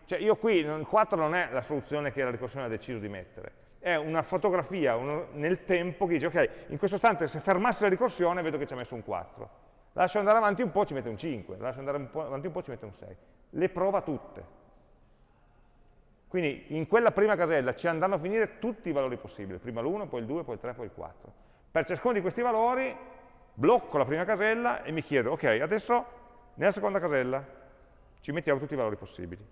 cioè io qui, il 4 non è la soluzione che la ricorsione ha deciso di mettere, è una fotografia uno, nel tempo che dice, ok, in questo istante se fermassi la ricorsione vedo che ci ha messo un 4. La lascio andare avanti un po', ci mette un 5, la lascio andare un avanti un po', ci mette un 6. Le prova tutte. Quindi in quella prima casella ci andranno a finire tutti i valori possibili, prima l'1, poi il 2, poi il 3, poi il 4. Per ciascuno di questi valori blocco la prima casella e mi chiedo, ok, adesso nella seconda casella ci mettiamo tutti i valori possibili.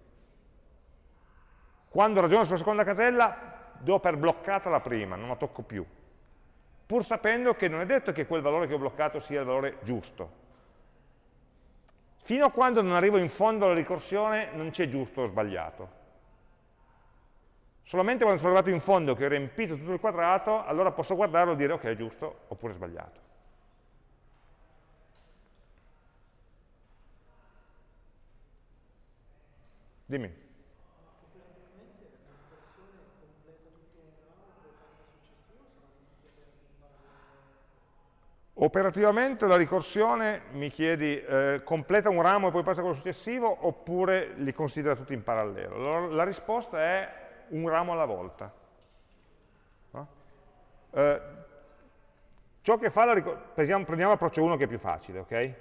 Quando ragiono sulla seconda casella do per bloccata la prima, non la tocco più, pur sapendo che non è detto che quel valore che ho bloccato sia il valore giusto. Fino a quando non arrivo in fondo alla ricorsione non c'è giusto o sbagliato. Solamente quando sono arrivato in fondo che ho riempito tutto il quadrato, allora posso guardarlo e dire ok, è giusto oppure è sbagliato. Dimmi. Operativamente la ricorsione, mi chiedi, eh, completa un ramo e poi passa a quello successivo oppure li considera tutti in parallelo? Allora, la risposta è un ramo alla volta. No? Eh, ciò che fa la ricorsione, prendiamo l'approccio 1 che è più facile, ok?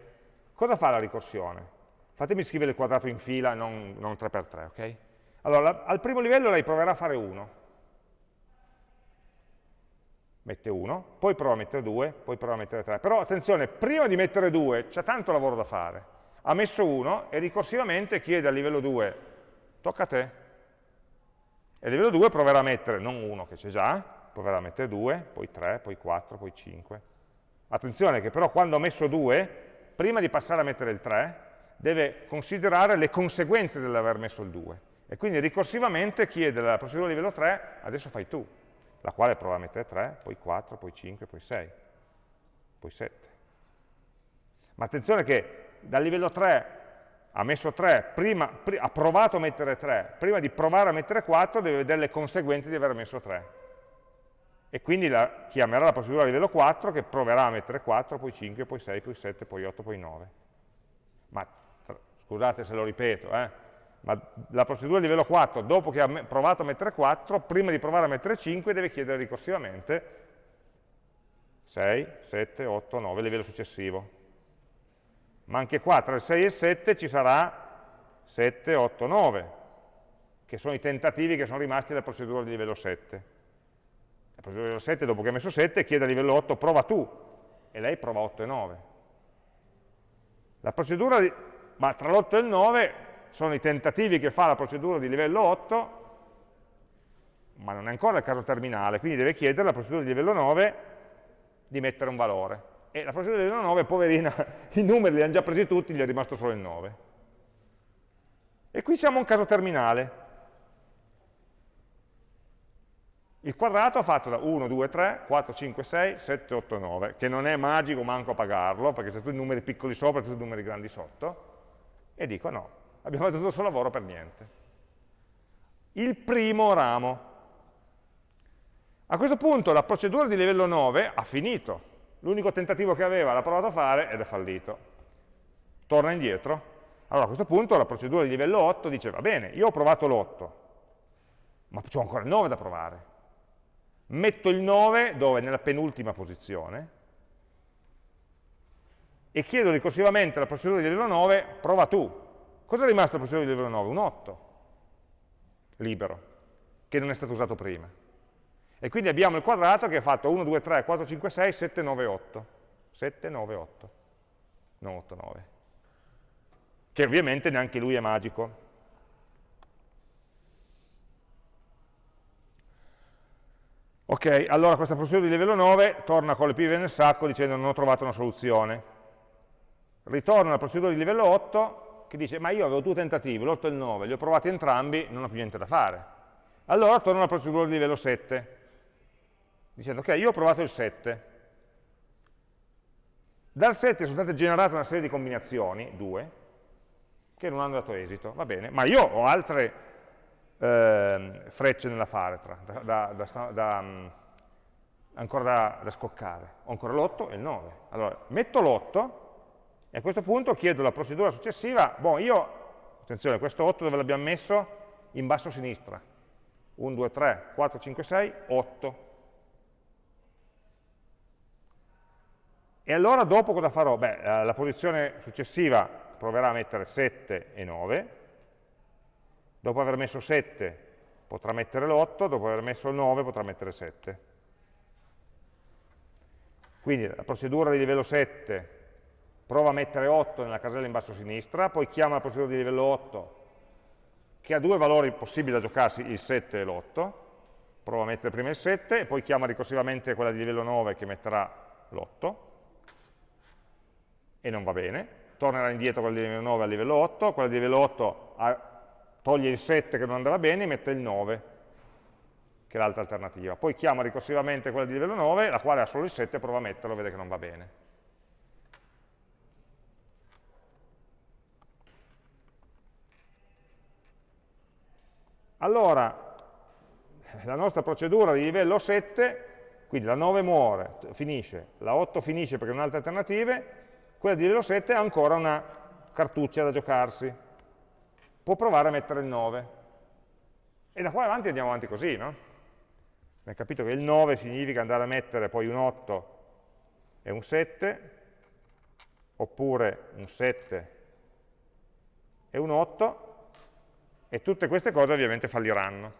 Cosa fa la ricorsione? Fatemi scrivere il quadrato in fila, non, non 3x3, ok? Allora, al primo livello lei proverà a fare 1, mette 1, poi prova a mettere 2, poi prova a mettere 3. Però attenzione, prima di mettere 2 c'è tanto lavoro da fare. Ha messo 1 e ricorsivamente chiede al livello 2, tocca a te. E il livello 2 proverà a mettere, non 1 che c'è già, proverà a mettere 2, poi 3, poi 4, poi 5. Attenzione che però quando ho messo 2, prima di passare a mettere il 3, deve considerare le conseguenze dell'aver messo il 2. E quindi ricorsivamente chiede alla procedura livello 3, adesso fai tu la quale prova a mettere 3, poi 4, poi 5, poi 6, poi 7. Ma attenzione che dal livello 3 ha messo 3, prima, pr ha provato a mettere 3, prima di provare a mettere 4 deve vedere le conseguenze di aver messo 3. E quindi la, chiamerà la procedura livello 4 che proverà a mettere 4, poi 5, poi 6, poi 7, poi 8, poi 9. Ma scusate se lo ripeto, eh, ma la procedura di livello 4, dopo che ha provato a mettere 4, prima di provare a mettere 5, deve chiedere ricorsivamente 6, 7, 8, 9, livello successivo. Ma anche qua, tra il 6 e il 7, ci sarà 7, 8, 9, che sono i tentativi che sono rimasti dalla procedura di livello 7. La procedura di livello 7, dopo che ha messo 7, chiede a livello 8, prova tu, e lei prova 8 e 9. La procedura, di, ma tra l'8 e il 9 sono i tentativi che fa la procedura di livello 8, ma non è ancora il caso terminale, quindi deve chiedere alla procedura di livello 9 di mettere un valore. E la procedura di livello 9, poverina, i numeri li hanno già presi tutti, gli è rimasto solo il 9. E qui siamo a un caso terminale. Il quadrato fatto da 1, 2, 3, 4, 5, 6, 7, 8, 9, che non è magico manco a pagarlo, perché se tu i numeri piccoli sopra e tutti i numeri grandi sotto, e dico no, abbiamo fatto tutto il suo lavoro per niente. Il primo ramo. A questo punto la procedura di livello 9 ha finito. L'unico tentativo che aveva l'ha provato a fare ed è fallito. Torna indietro. Allora a questo punto la procedura di livello 8 dice, va bene, io ho provato l'8, ma ho ancora il 9 da provare. Metto il 9 dove? Nella penultima posizione e chiedo ricorsivamente alla procedura di livello 9, prova tu, Cosa è rimasto al procedura di livello 9? Un 8 libero, che non è stato usato prima. E quindi abbiamo il quadrato che ha fatto 1, 2, 3, 4, 5, 6, 7, 9, 8. 7, 9, 8. Non 8, 9. Che ovviamente neanche lui è magico. Ok, allora questa procedura di livello 9 torna con le pive nel sacco dicendo non ho trovato una soluzione. Ritorna alla procedura di livello 8 che dice ma io avevo due tentativi, l'8 e il 9, li ho provati entrambi, non ho più niente da fare. Allora torno alla procedura di livello 7, dicendo ok, io ho provato il 7. Dal 7 sono state generate una serie di combinazioni, due, che non hanno dato esito, va bene, ma io ho altre eh, frecce nella faretra, da, da, da, mm, ancora da, scoccare. Ho ancora l'8 e il 9. Allora, metto l'8 e a questo punto chiedo la procedura successiva, boh, io, attenzione, questo 8 dove l'abbiamo messo? In basso a sinistra. 1, 2, 3, 4, 5, 6, 8. E allora dopo cosa farò? Beh, eh, la posizione successiva proverà a mettere 7 e 9, dopo aver messo 7 potrà mettere l'8, dopo aver messo il 9 potrà mettere 7. Quindi la procedura di livello 7 prova a mettere 8 nella casella in basso a sinistra, poi chiama la procedura di livello 8 che ha due valori possibili da giocarsi, il 7 e l'8, prova a mettere prima il 7 e poi chiama ricorsivamente quella di livello 9 che metterà l'8 e non va bene, tornerà indietro quella di livello 9 a livello 8, quella di livello 8 toglie il 7 che non andava bene e mette il 9 che è l'altra alternativa, poi chiama ricorsivamente quella di livello 9, la quale ha solo il 7 prova a metterlo vede che non va bene. Allora, la nostra procedura di livello 7, quindi la 9 muore, finisce, la 8 finisce perché non ha altre alternative, quella di livello 7 ha ancora una cartuccia da giocarsi. Può provare a mettere il 9. E da qua avanti andiamo avanti così, no? Abbiamo capito che il 9 significa andare a mettere poi un 8 e un 7, oppure un 7 e un 8, e tutte queste cose ovviamente falliranno.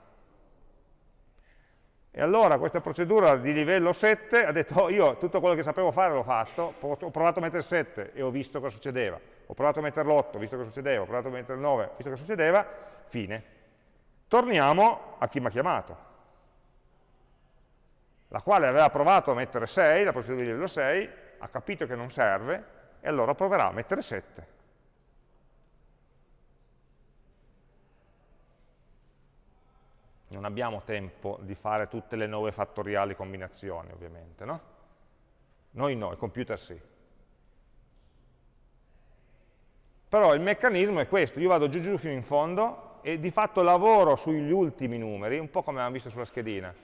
E allora questa procedura di livello 7 ha detto, oh, io tutto quello che sapevo fare l'ho fatto, ho provato a mettere 7 e ho visto cosa succedeva, ho provato a mettere l'8, visto cosa succedeva, ho provato a mettere il 9, visto cosa succedeva, fine. Torniamo a chi mi ha chiamato, la quale aveva provato a mettere 6, la procedura di livello 6, ha capito che non serve, e allora proverà a mettere 7. Non abbiamo tempo di fare tutte le 9 fattoriali combinazioni, ovviamente, no? Noi no, il computer sì. Però il meccanismo è questo, io vado giù giù fino in fondo e di fatto lavoro sugli ultimi numeri, un po' come abbiamo visto sulla schedina.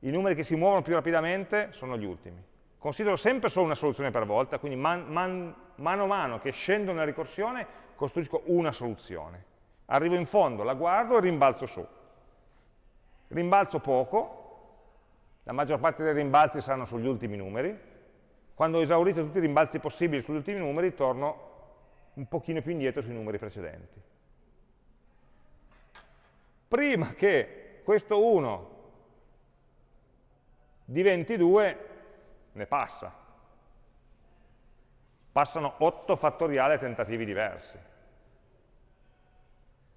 I numeri che si muovono più rapidamente sono gli ultimi. Considero sempre solo una soluzione per volta, quindi man, man, mano a mano che scendo nella ricorsione costruisco una soluzione. Arrivo in fondo, la guardo e rimbalzo su. Rimbalzo poco, la maggior parte dei rimbalzi saranno sugli ultimi numeri. Quando ho esaurito tutti i rimbalzi possibili sugli ultimi numeri, torno un pochino più indietro sui numeri precedenti. Prima che questo 1 diventi 2, ne passa. Passano 8 fattoriali tentativi diversi.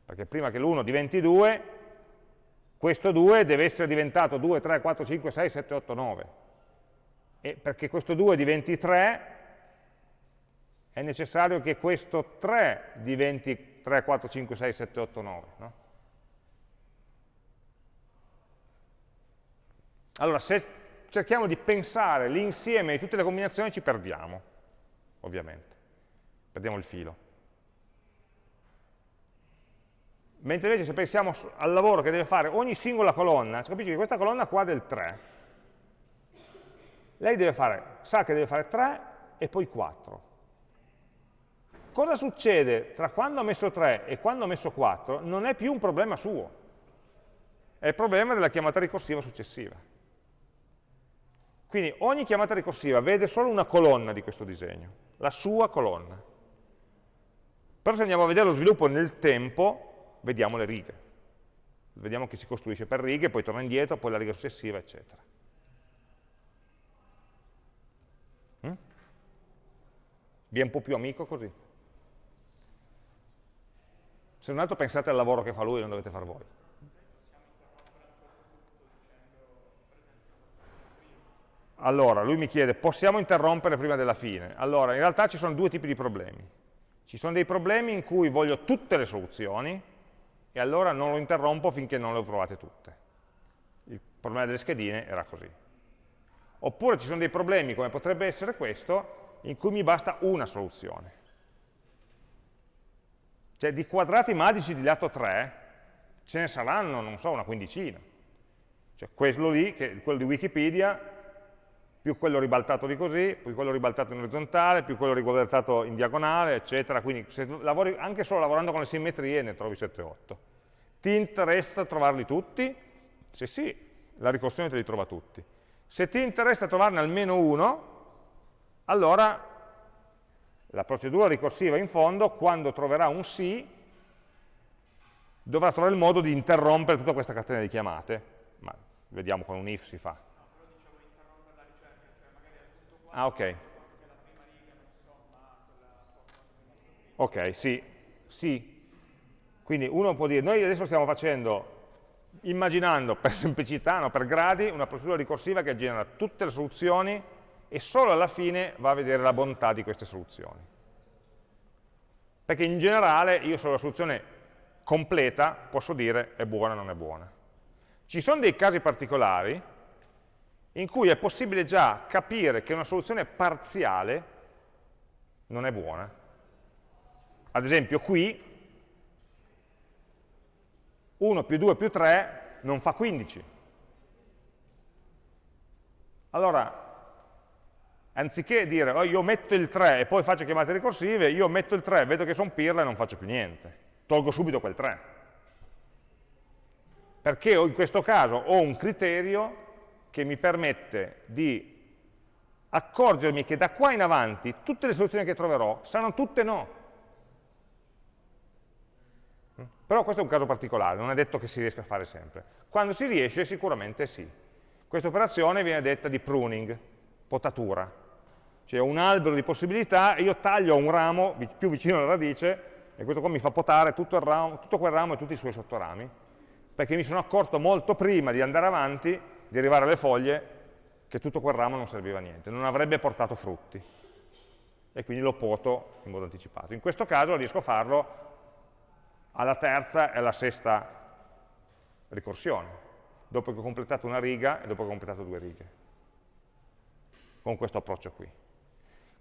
Perché prima che l'1 diventi 2, questo 2 deve essere diventato 2, 3, 4, 5, 6, 7, 8, 9. E perché questo 2 diventi 3, è necessario che questo 3 diventi 3, 4, 5, 6, 7, 8, 9. No? Allora, se cerchiamo di pensare l'insieme di tutte le combinazioni ci perdiamo, ovviamente, perdiamo il filo. Mentre invece se pensiamo al lavoro che deve fare ogni singola colonna, si capisce che questa colonna qua del 3, lei deve fare, sa che deve fare 3 e poi 4. Cosa succede tra quando ha messo 3 e quando ha messo 4 non è più un problema suo, è il problema della chiamata ricorsiva successiva. Quindi ogni chiamata ricorsiva vede solo una colonna di questo disegno, la sua colonna. Però se andiamo a vedere lo sviluppo nel tempo, vediamo le righe. Vediamo che si costruisce per righe, poi torna indietro, poi la riga successiva, eccetera. Mm? Vi è un po' più amico così? Se non altro pensate al lavoro che fa lui, non dovete fare voi. Allora, lui mi chiede, possiamo interrompere prima della fine? Allora, in realtà ci sono due tipi di problemi. Ci sono dei problemi in cui voglio tutte le soluzioni e allora non lo interrompo finché non le ho provate tutte. Il problema delle schedine era così. Oppure ci sono dei problemi, come potrebbe essere questo, in cui mi basta una soluzione. Cioè di quadrati magici di lato 3 ce ne saranno, non so, una quindicina. Cioè quello lì, che, quello di Wikipedia, più quello ribaltato di così, più quello ribaltato in orizzontale, più quello ribaltato in diagonale, eccetera. Quindi se lavori, anche solo lavorando con le simmetrie ne trovi 7-8. Ti interessa trovarli tutti? Se sì, la ricorsione te li trova tutti. Se ti interessa trovarne almeno uno, allora la procedura ricorsiva in fondo, quando troverà un sì, dovrà trovare il modo di interrompere tutta questa catena di chiamate. Ma vediamo con un if si fa. Ah, ok. Ok, sì, sì. Quindi uno può dire, noi adesso stiamo facendo, immaginando per semplicità, no, per gradi, una procedura ricorsiva che genera tutte le soluzioni e solo alla fine va a vedere la bontà di queste soluzioni. Perché in generale io sulla soluzione completa posso dire è buona o non è buona. Ci sono dei casi particolari in cui è possibile già capire che una soluzione parziale non è buona. Ad esempio qui 1 più 2 più 3 non fa 15. Allora, anziché dire oh, io metto il 3 e poi faccio chiamate ricorsive, io metto il 3, vedo che sono pirla e non faccio più niente. Tolgo subito quel 3. Perché in questo caso ho un criterio che mi permette di accorgermi che da qua in avanti tutte le soluzioni che troverò saranno tutte no. Però questo è un caso particolare, non è detto che si riesca a fare sempre. Quando si riesce sicuramente sì. Questa operazione viene detta di pruning, potatura. Cioè un albero di possibilità e io taglio un ramo più vicino alla radice e questo qua mi fa potare tutto, ramo, tutto quel ramo e tutti i suoi sottorami, perché mi sono accorto molto prima di andare avanti di arrivare alle foglie che tutto quel ramo non serviva a niente, non avrebbe portato frutti. E quindi lo poto in modo anticipato. In questo caso riesco a farlo alla terza e alla sesta ricorsione, dopo che ho completato una riga e dopo che ho completato due righe. Con questo approccio qui.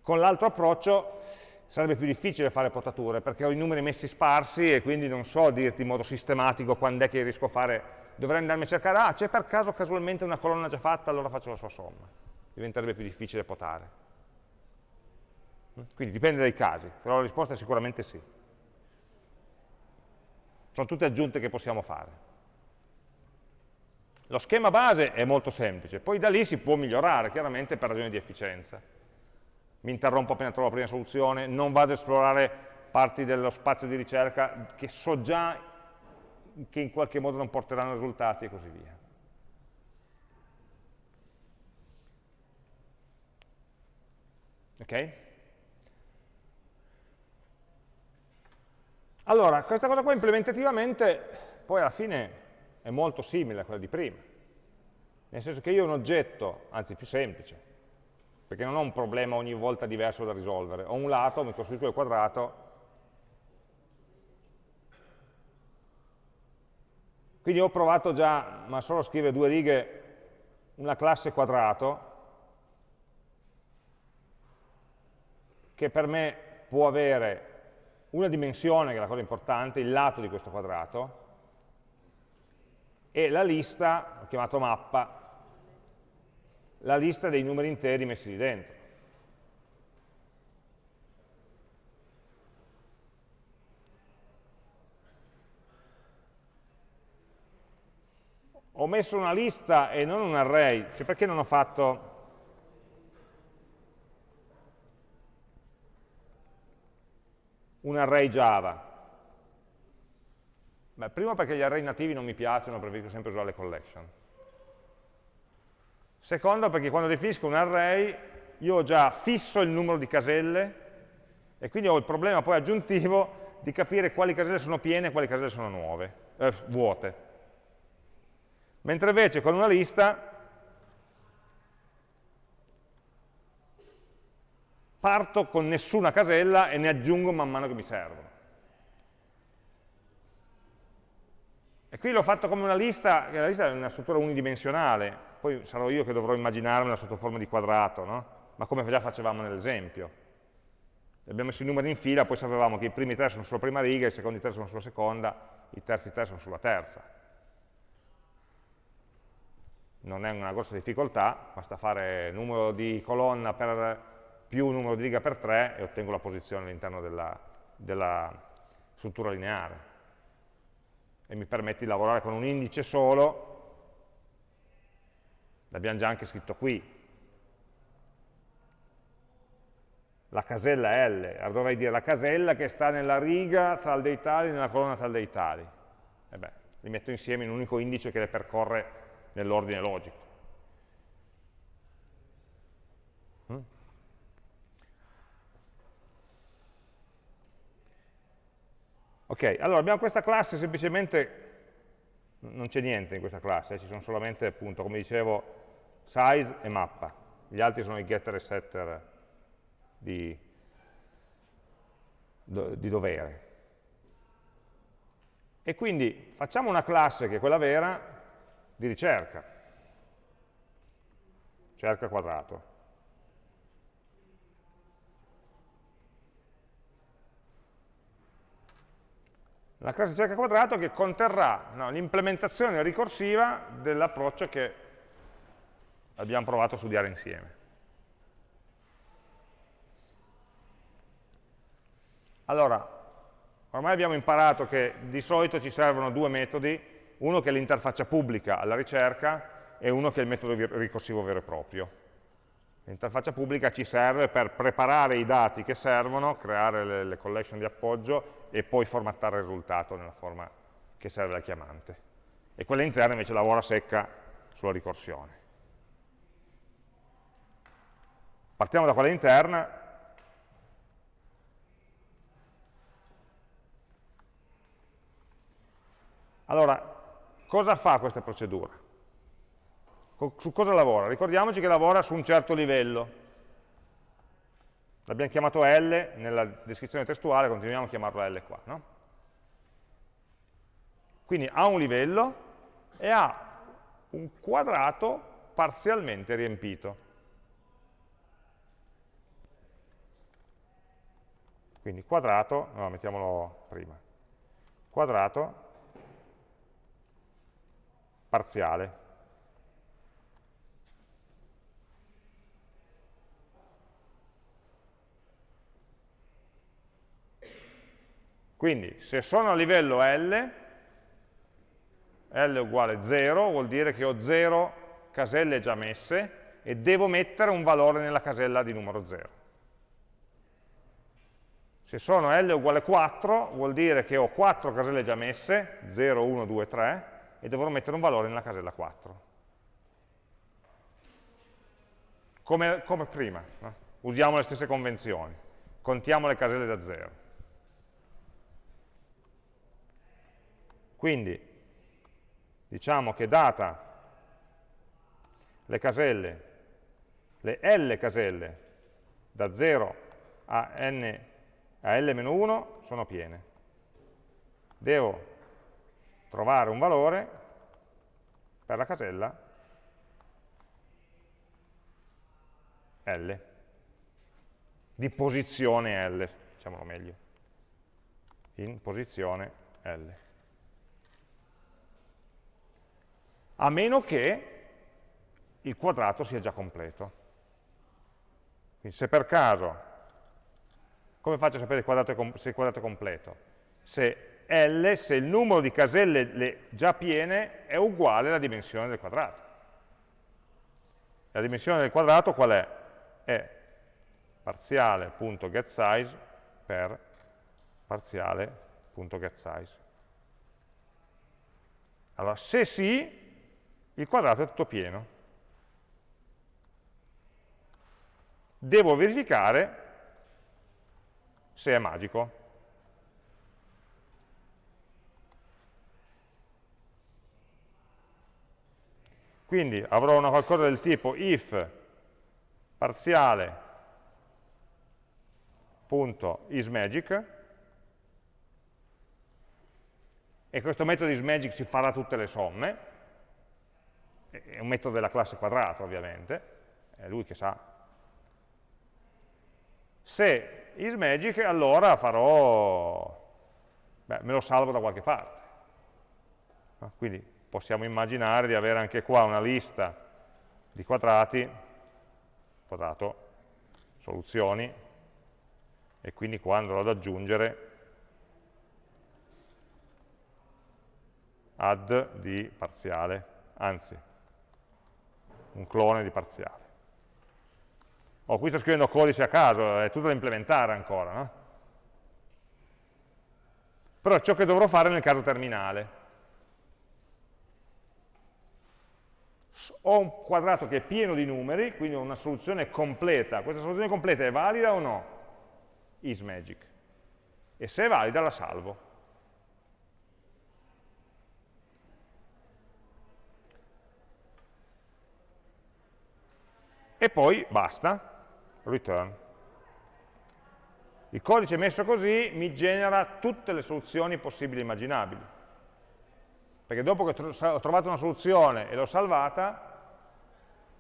Con l'altro approccio sarebbe più difficile fare potature, perché ho i numeri messi sparsi e quindi non so dirti in modo sistematico quando è che riesco a fare dovrei andarmi a cercare, ah c'è per caso casualmente una colonna già fatta, allora faccio la sua somma. Diventerebbe più difficile potare. Quindi dipende dai casi, però la risposta è sicuramente sì. Sono tutte aggiunte che possiamo fare. Lo schema base è molto semplice, poi da lì si può migliorare, chiaramente per ragioni di efficienza. Mi interrompo appena trovo la prima soluzione, non vado ad esplorare parti dello spazio di ricerca che so già che in qualche modo non porteranno risultati e così via. Ok? Allora, questa cosa qua implementativamente poi alla fine è molto simile a quella di prima, nel senso che io ho un oggetto, anzi più semplice, perché non ho un problema ogni volta diverso da risolvere, ho un lato, mi costruisco il quadrato, quindi ho provato già, ma solo a scrivere due righe, una classe quadrato, che per me può avere una dimensione, che è la cosa importante, il lato di questo quadrato, e la lista, ho chiamato mappa, la lista dei numeri interi messi lì dentro. Ho messo una lista e non un array, cioè perché non ho fatto un array Java? Beh, primo perché gli array nativi non mi piacciono, preferisco sempre usare le collection. Secondo perché quando definisco un array io ho già fisso il numero di caselle e quindi ho il problema poi aggiuntivo di capire quali caselle sono piene e quali caselle sono nuove, eh, vuote. Mentre invece con una lista parto con nessuna casella e ne aggiungo man mano che mi servono. E qui l'ho fatto come una lista, che la lista è una struttura unidimensionale, poi sarò io che dovrò immaginarmela sotto forma di quadrato, no? ma come già facevamo nell'esempio. Abbiamo messo i numeri in fila, poi sapevamo che i primi tre sono sulla prima riga, i secondi tre sono sulla seconda, i terzi tre sono sulla terza. Non è una grossa difficoltà, basta fare numero di colonna per più numero di riga per 3 e ottengo la posizione all'interno della, della struttura lineare. E mi permette di lavorare con un indice solo, l'abbiamo già anche scritto qui, la casella L, allora dovrei dire la casella che sta nella riga tal dei tali nella colonna tal dei tali. E beh, li metto insieme in un unico indice che le percorre nell'ordine logico. Ok, allora abbiamo questa classe semplicemente, non c'è niente in questa classe, eh, ci sono solamente appunto, come dicevo, size e mappa, gli altri sono i getter e setter di, di dovere. E quindi facciamo una classe che è quella vera di ricerca, cerca quadrato. la classe cerca quadrato che conterrà no, l'implementazione ricorsiva dell'approccio che abbiamo provato a studiare insieme. Allora, ormai abbiamo imparato che di solito ci servono due metodi, uno che è l'interfaccia pubblica alla ricerca e uno che è il metodo ricorsivo vero e proprio. L'interfaccia pubblica ci serve per preparare i dati che servono, creare le, le collection di appoggio e poi formattare il risultato nella forma che serve al chiamante. E quella interna invece lavora secca sulla ricorsione. Partiamo da quella interna. Allora, cosa fa questa procedura? Su cosa lavora? Ricordiamoci che lavora su un certo livello, L'abbiamo chiamato L nella descrizione testuale, continuiamo a chiamarlo L qua. No? Quindi ha un livello e ha un quadrato parzialmente riempito. Quindi quadrato, no, mettiamolo prima, quadrato parziale. Quindi se sono a livello L, L uguale 0 vuol dire che ho 0 caselle già messe e devo mettere un valore nella casella di numero 0. Se sono L uguale 4 vuol dire che ho 4 caselle già messe, 0, 1, 2, 3, e dovrò mettere un valore nella casella 4. Come, come prima, no? usiamo le stesse convenzioni, contiamo le caselle da 0. Quindi diciamo che data le caselle, le L caselle da 0 a, n, a L-1 sono piene. Devo trovare un valore per la casella L, di posizione L, diciamolo meglio, in posizione L. A meno che il quadrato sia già completo. Quindi se per caso, come faccio a sapere se il quadrato è completo? Se L se il numero di caselle già piene è uguale alla dimensione del quadrato. La dimensione del quadrato qual è? È parziale.getSize per parziale.getSize. Allora, se sì, il quadrato è tutto pieno. Devo verificare se è magico. Quindi avrò una qualcosa del tipo if parziale.isMagic e questo metodo isMagic si farà tutte le somme, è un metodo della classe quadrato ovviamente, è lui che sa. Se isMagic allora farò, beh, me lo salvo da qualche parte. Quindi possiamo immaginare di avere anche qua una lista di quadrati, quadrato, soluzioni, e quindi qua andrò ad aggiungere add di parziale, anzi, un clone di parziale. Oh, qui sto scrivendo codice a caso, è tutto da implementare ancora, no? Però ciò che dovrò fare nel caso terminale. Ho un quadrato che è pieno di numeri, quindi ho una soluzione completa. Questa soluzione completa è valida o no? IsMagic. E se è valida la salvo. E poi basta, return. Il codice messo così mi genera tutte le soluzioni possibili e immaginabili perché dopo che ho trovato una soluzione e l'ho salvata,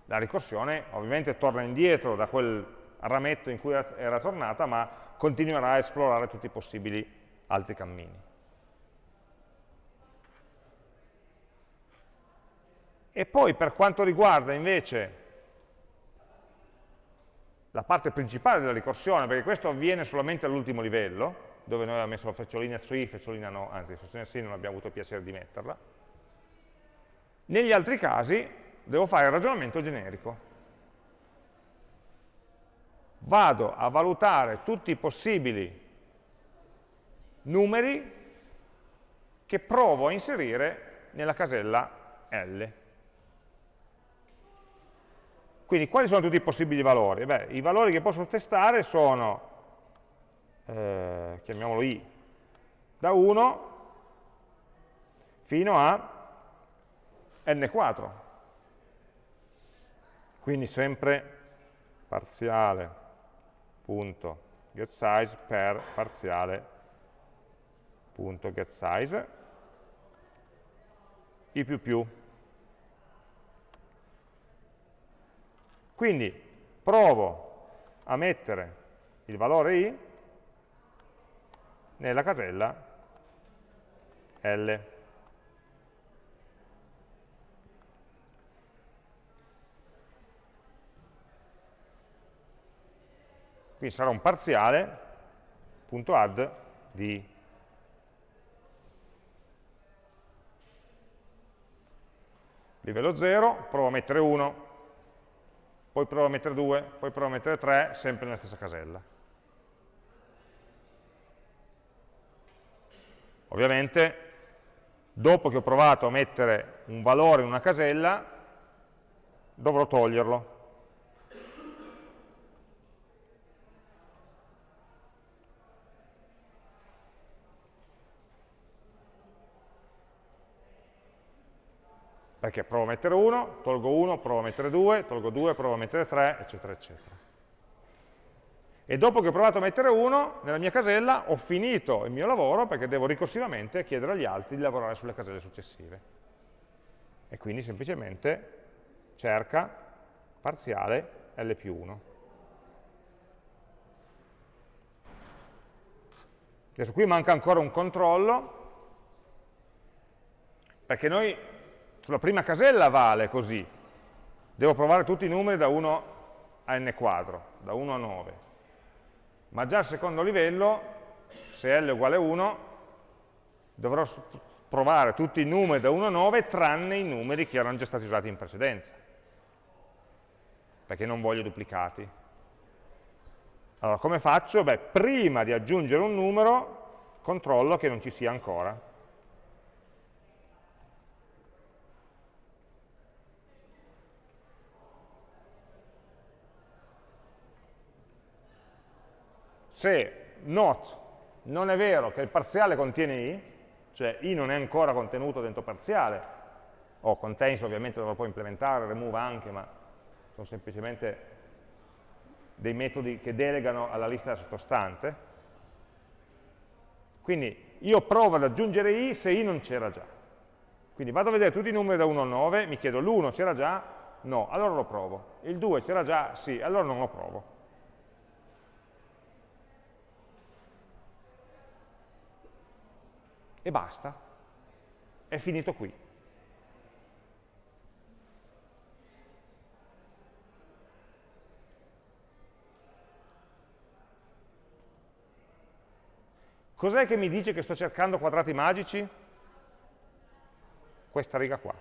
la ricorsione ovviamente torna indietro da quel rametto in cui era tornata, ma continuerà a esplorare tutti i possibili altri cammini. E poi per quanto riguarda invece la parte principale della ricorsione, perché questo avviene solamente all'ultimo livello, dove noi abbiamo messo la frecciolina sì, frecciolina no, anzi la frecciolina sì non abbiamo avuto il piacere di metterla. Negli altri casi devo fare il ragionamento generico. Vado a valutare tutti i possibili numeri che provo a inserire nella casella L. Quindi quali sono tutti i possibili valori? Beh, I valori che posso testare sono eh, chiamiamolo i, da 1 fino a n4. Quindi sempre parziale punto getSize per parziale punto getSize i più più. Quindi provo a mettere il valore i nella casella L. Quindi sarà un parziale punto add di livello 0, provo a mettere 1, poi provo a mettere 2, poi provo a mettere 3, sempre nella stessa casella. Ovviamente, dopo che ho provato a mettere un valore in una casella, dovrò toglierlo. perché provo a mettere 1, tolgo 1, provo a mettere 2, tolgo 2, provo a mettere 3, eccetera, eccetera. E dopo che ho provato a mettere 1, nella mia casella ho finito il mio lavoro perché devo ricorsivamente chiedere agli altri di lavorare sulle caselle successive. E quindi semplicemente cerca parziale L più 1. Adesso qui manca ancora un controllo, perché noi sulla prima casella vale così, devo provare tutti i numeri da 1 a n quadro, da 1 a 9, ma già al secondo livello, se L è uguale a 1, dovrò provare tutti i numeri da 1 a 9 tranne i numeri che erano già stati usati in precedenza, perché non voglio duplicati. Allora, come faccio? Beh, prima di aggiungere un numero, controllo che non ci sia ancora. Se not non è vero che il parziale contiene i, cioè i non è ancora contenuto dentro parziale, o contains ovviamente dovrò poi implementare, remove anche, ma sono semplicemente dei metodi che delegano alla lista sottostante. Quindi io provo ad aggiungere i se i non c'era già. Quindi vado a vedere tutti i numeri da 1 a 9, mi chiedo l'1 c'era già? No, allora lo provo. Il 2 c'era già? Sì, allora non lo provo. E basta, è finito qui. Cos'è che mi dice che sto cercando quadrati magici? Questa riga qua.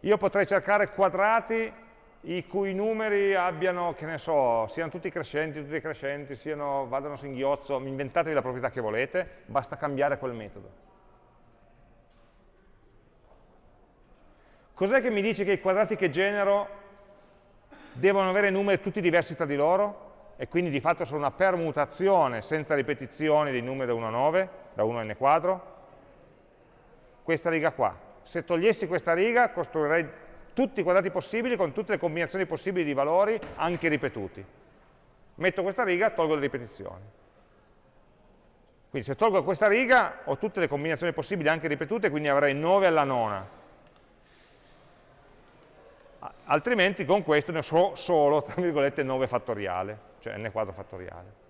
Io potrei cercare quadrati i cui numeri abbiano, che ne so, siano tutti crescenti, tutti crescenti, siano, vadano a singhiozzo, inventatevi la proprietà che volete, basta cambiare quel metodo. Cos'è che mi dice che i quadrati che genero devono avere numeri tutti diversi tra di loro? E quindi di fatto sono una permutazione senza ripetizioni dei numeri da 1 a 9, da 1 a n quadro? Questa riga qua. Se togliessi questa riga costruirei tutti i quadrati possibili con tutte le combinazioni possibili di valori, anche ripetuti. Metto questa riga, tolgo le ripetizioni. Quindi se tolgo questa riga ho tutte le combinazioni possibili anche ripetute, quindi avrei 9 alla nona. Altrimenti con questo ne ho solo, tra virgolette, 9 fattoriale, cioè n quadro fattoriale.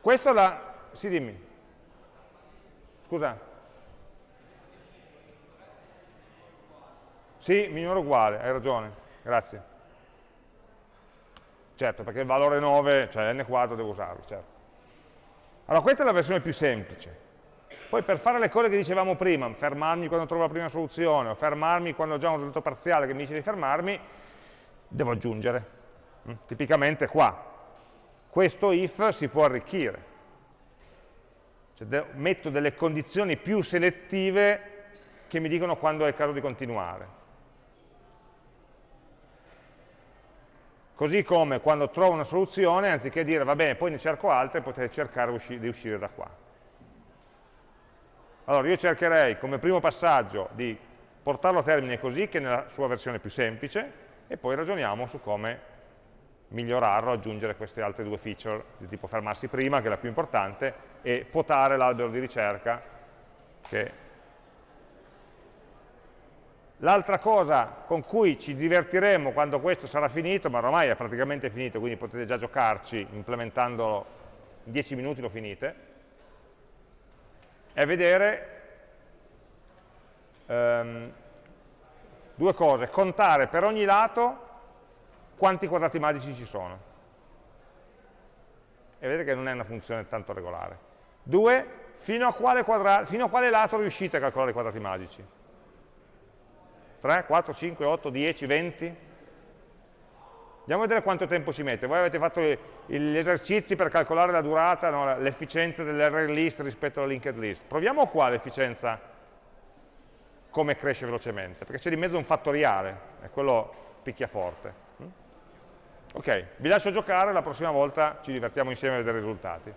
Questo la... Sì, dimmi. Scusa. Sì, minore o uguale, hai ragione, grazie. Certo, perché il valore 9, cioè n quadro, devo usarlo, certo. Allora, questa è la versione più semplice. Poi per fare le cose che dicevamo prima, fermarmi quando trovo la prima soluzione, o fermarmi quando ho già un risultato parziale che mi dice di fermarmi, devo aggiungere. Mm, tipicamente qua, questo if si può arricchire. Cioè, metto delle condizioni più selettive che mi dicono quando è il caso di continuare. Così come quando trovo una soluzione, anziché dire va bene, poi ne cerco altre, potete cercare di uscire da qua. Allora io cercherei come primo passaggio di portarlo a termine così, che nella sua versione più semplice, e poi ragioniamo su come migliorarlo, aggiungere queste altre due feature di tipo fermarsi prima, che è la più importante, e potare l'albero di ricerca, che L'altra cosa con cui ci divertiremo quando questo sarà finito, ma ormai è praticamente finito, quindi potete già giocarci implementandolo in 10 minuti lo finite, è vedere um, due cose, contare per ogni lato quanti quadrati magici ci sono. e vedete che non è una funzione tanto regolare. 2, fino a quale, fino a quale lato riuscite a calcolare i quadrati magici? 3, 4, 5, 8, 10, 20? Andiamo a vedere quanto tempo ci mette. Voi avete fatto gli esercizi per calcolare la durata, no, l'efficienza dell'array list rispetto alla linked list. Proviamo qua l'efficienza come cresce velocemente, perché c'è di mezzo un fattoriale, e quello picchia forte. Ok, vi lascio giocare, la prossima volta ci divertiamo insieme a vedere i risultati.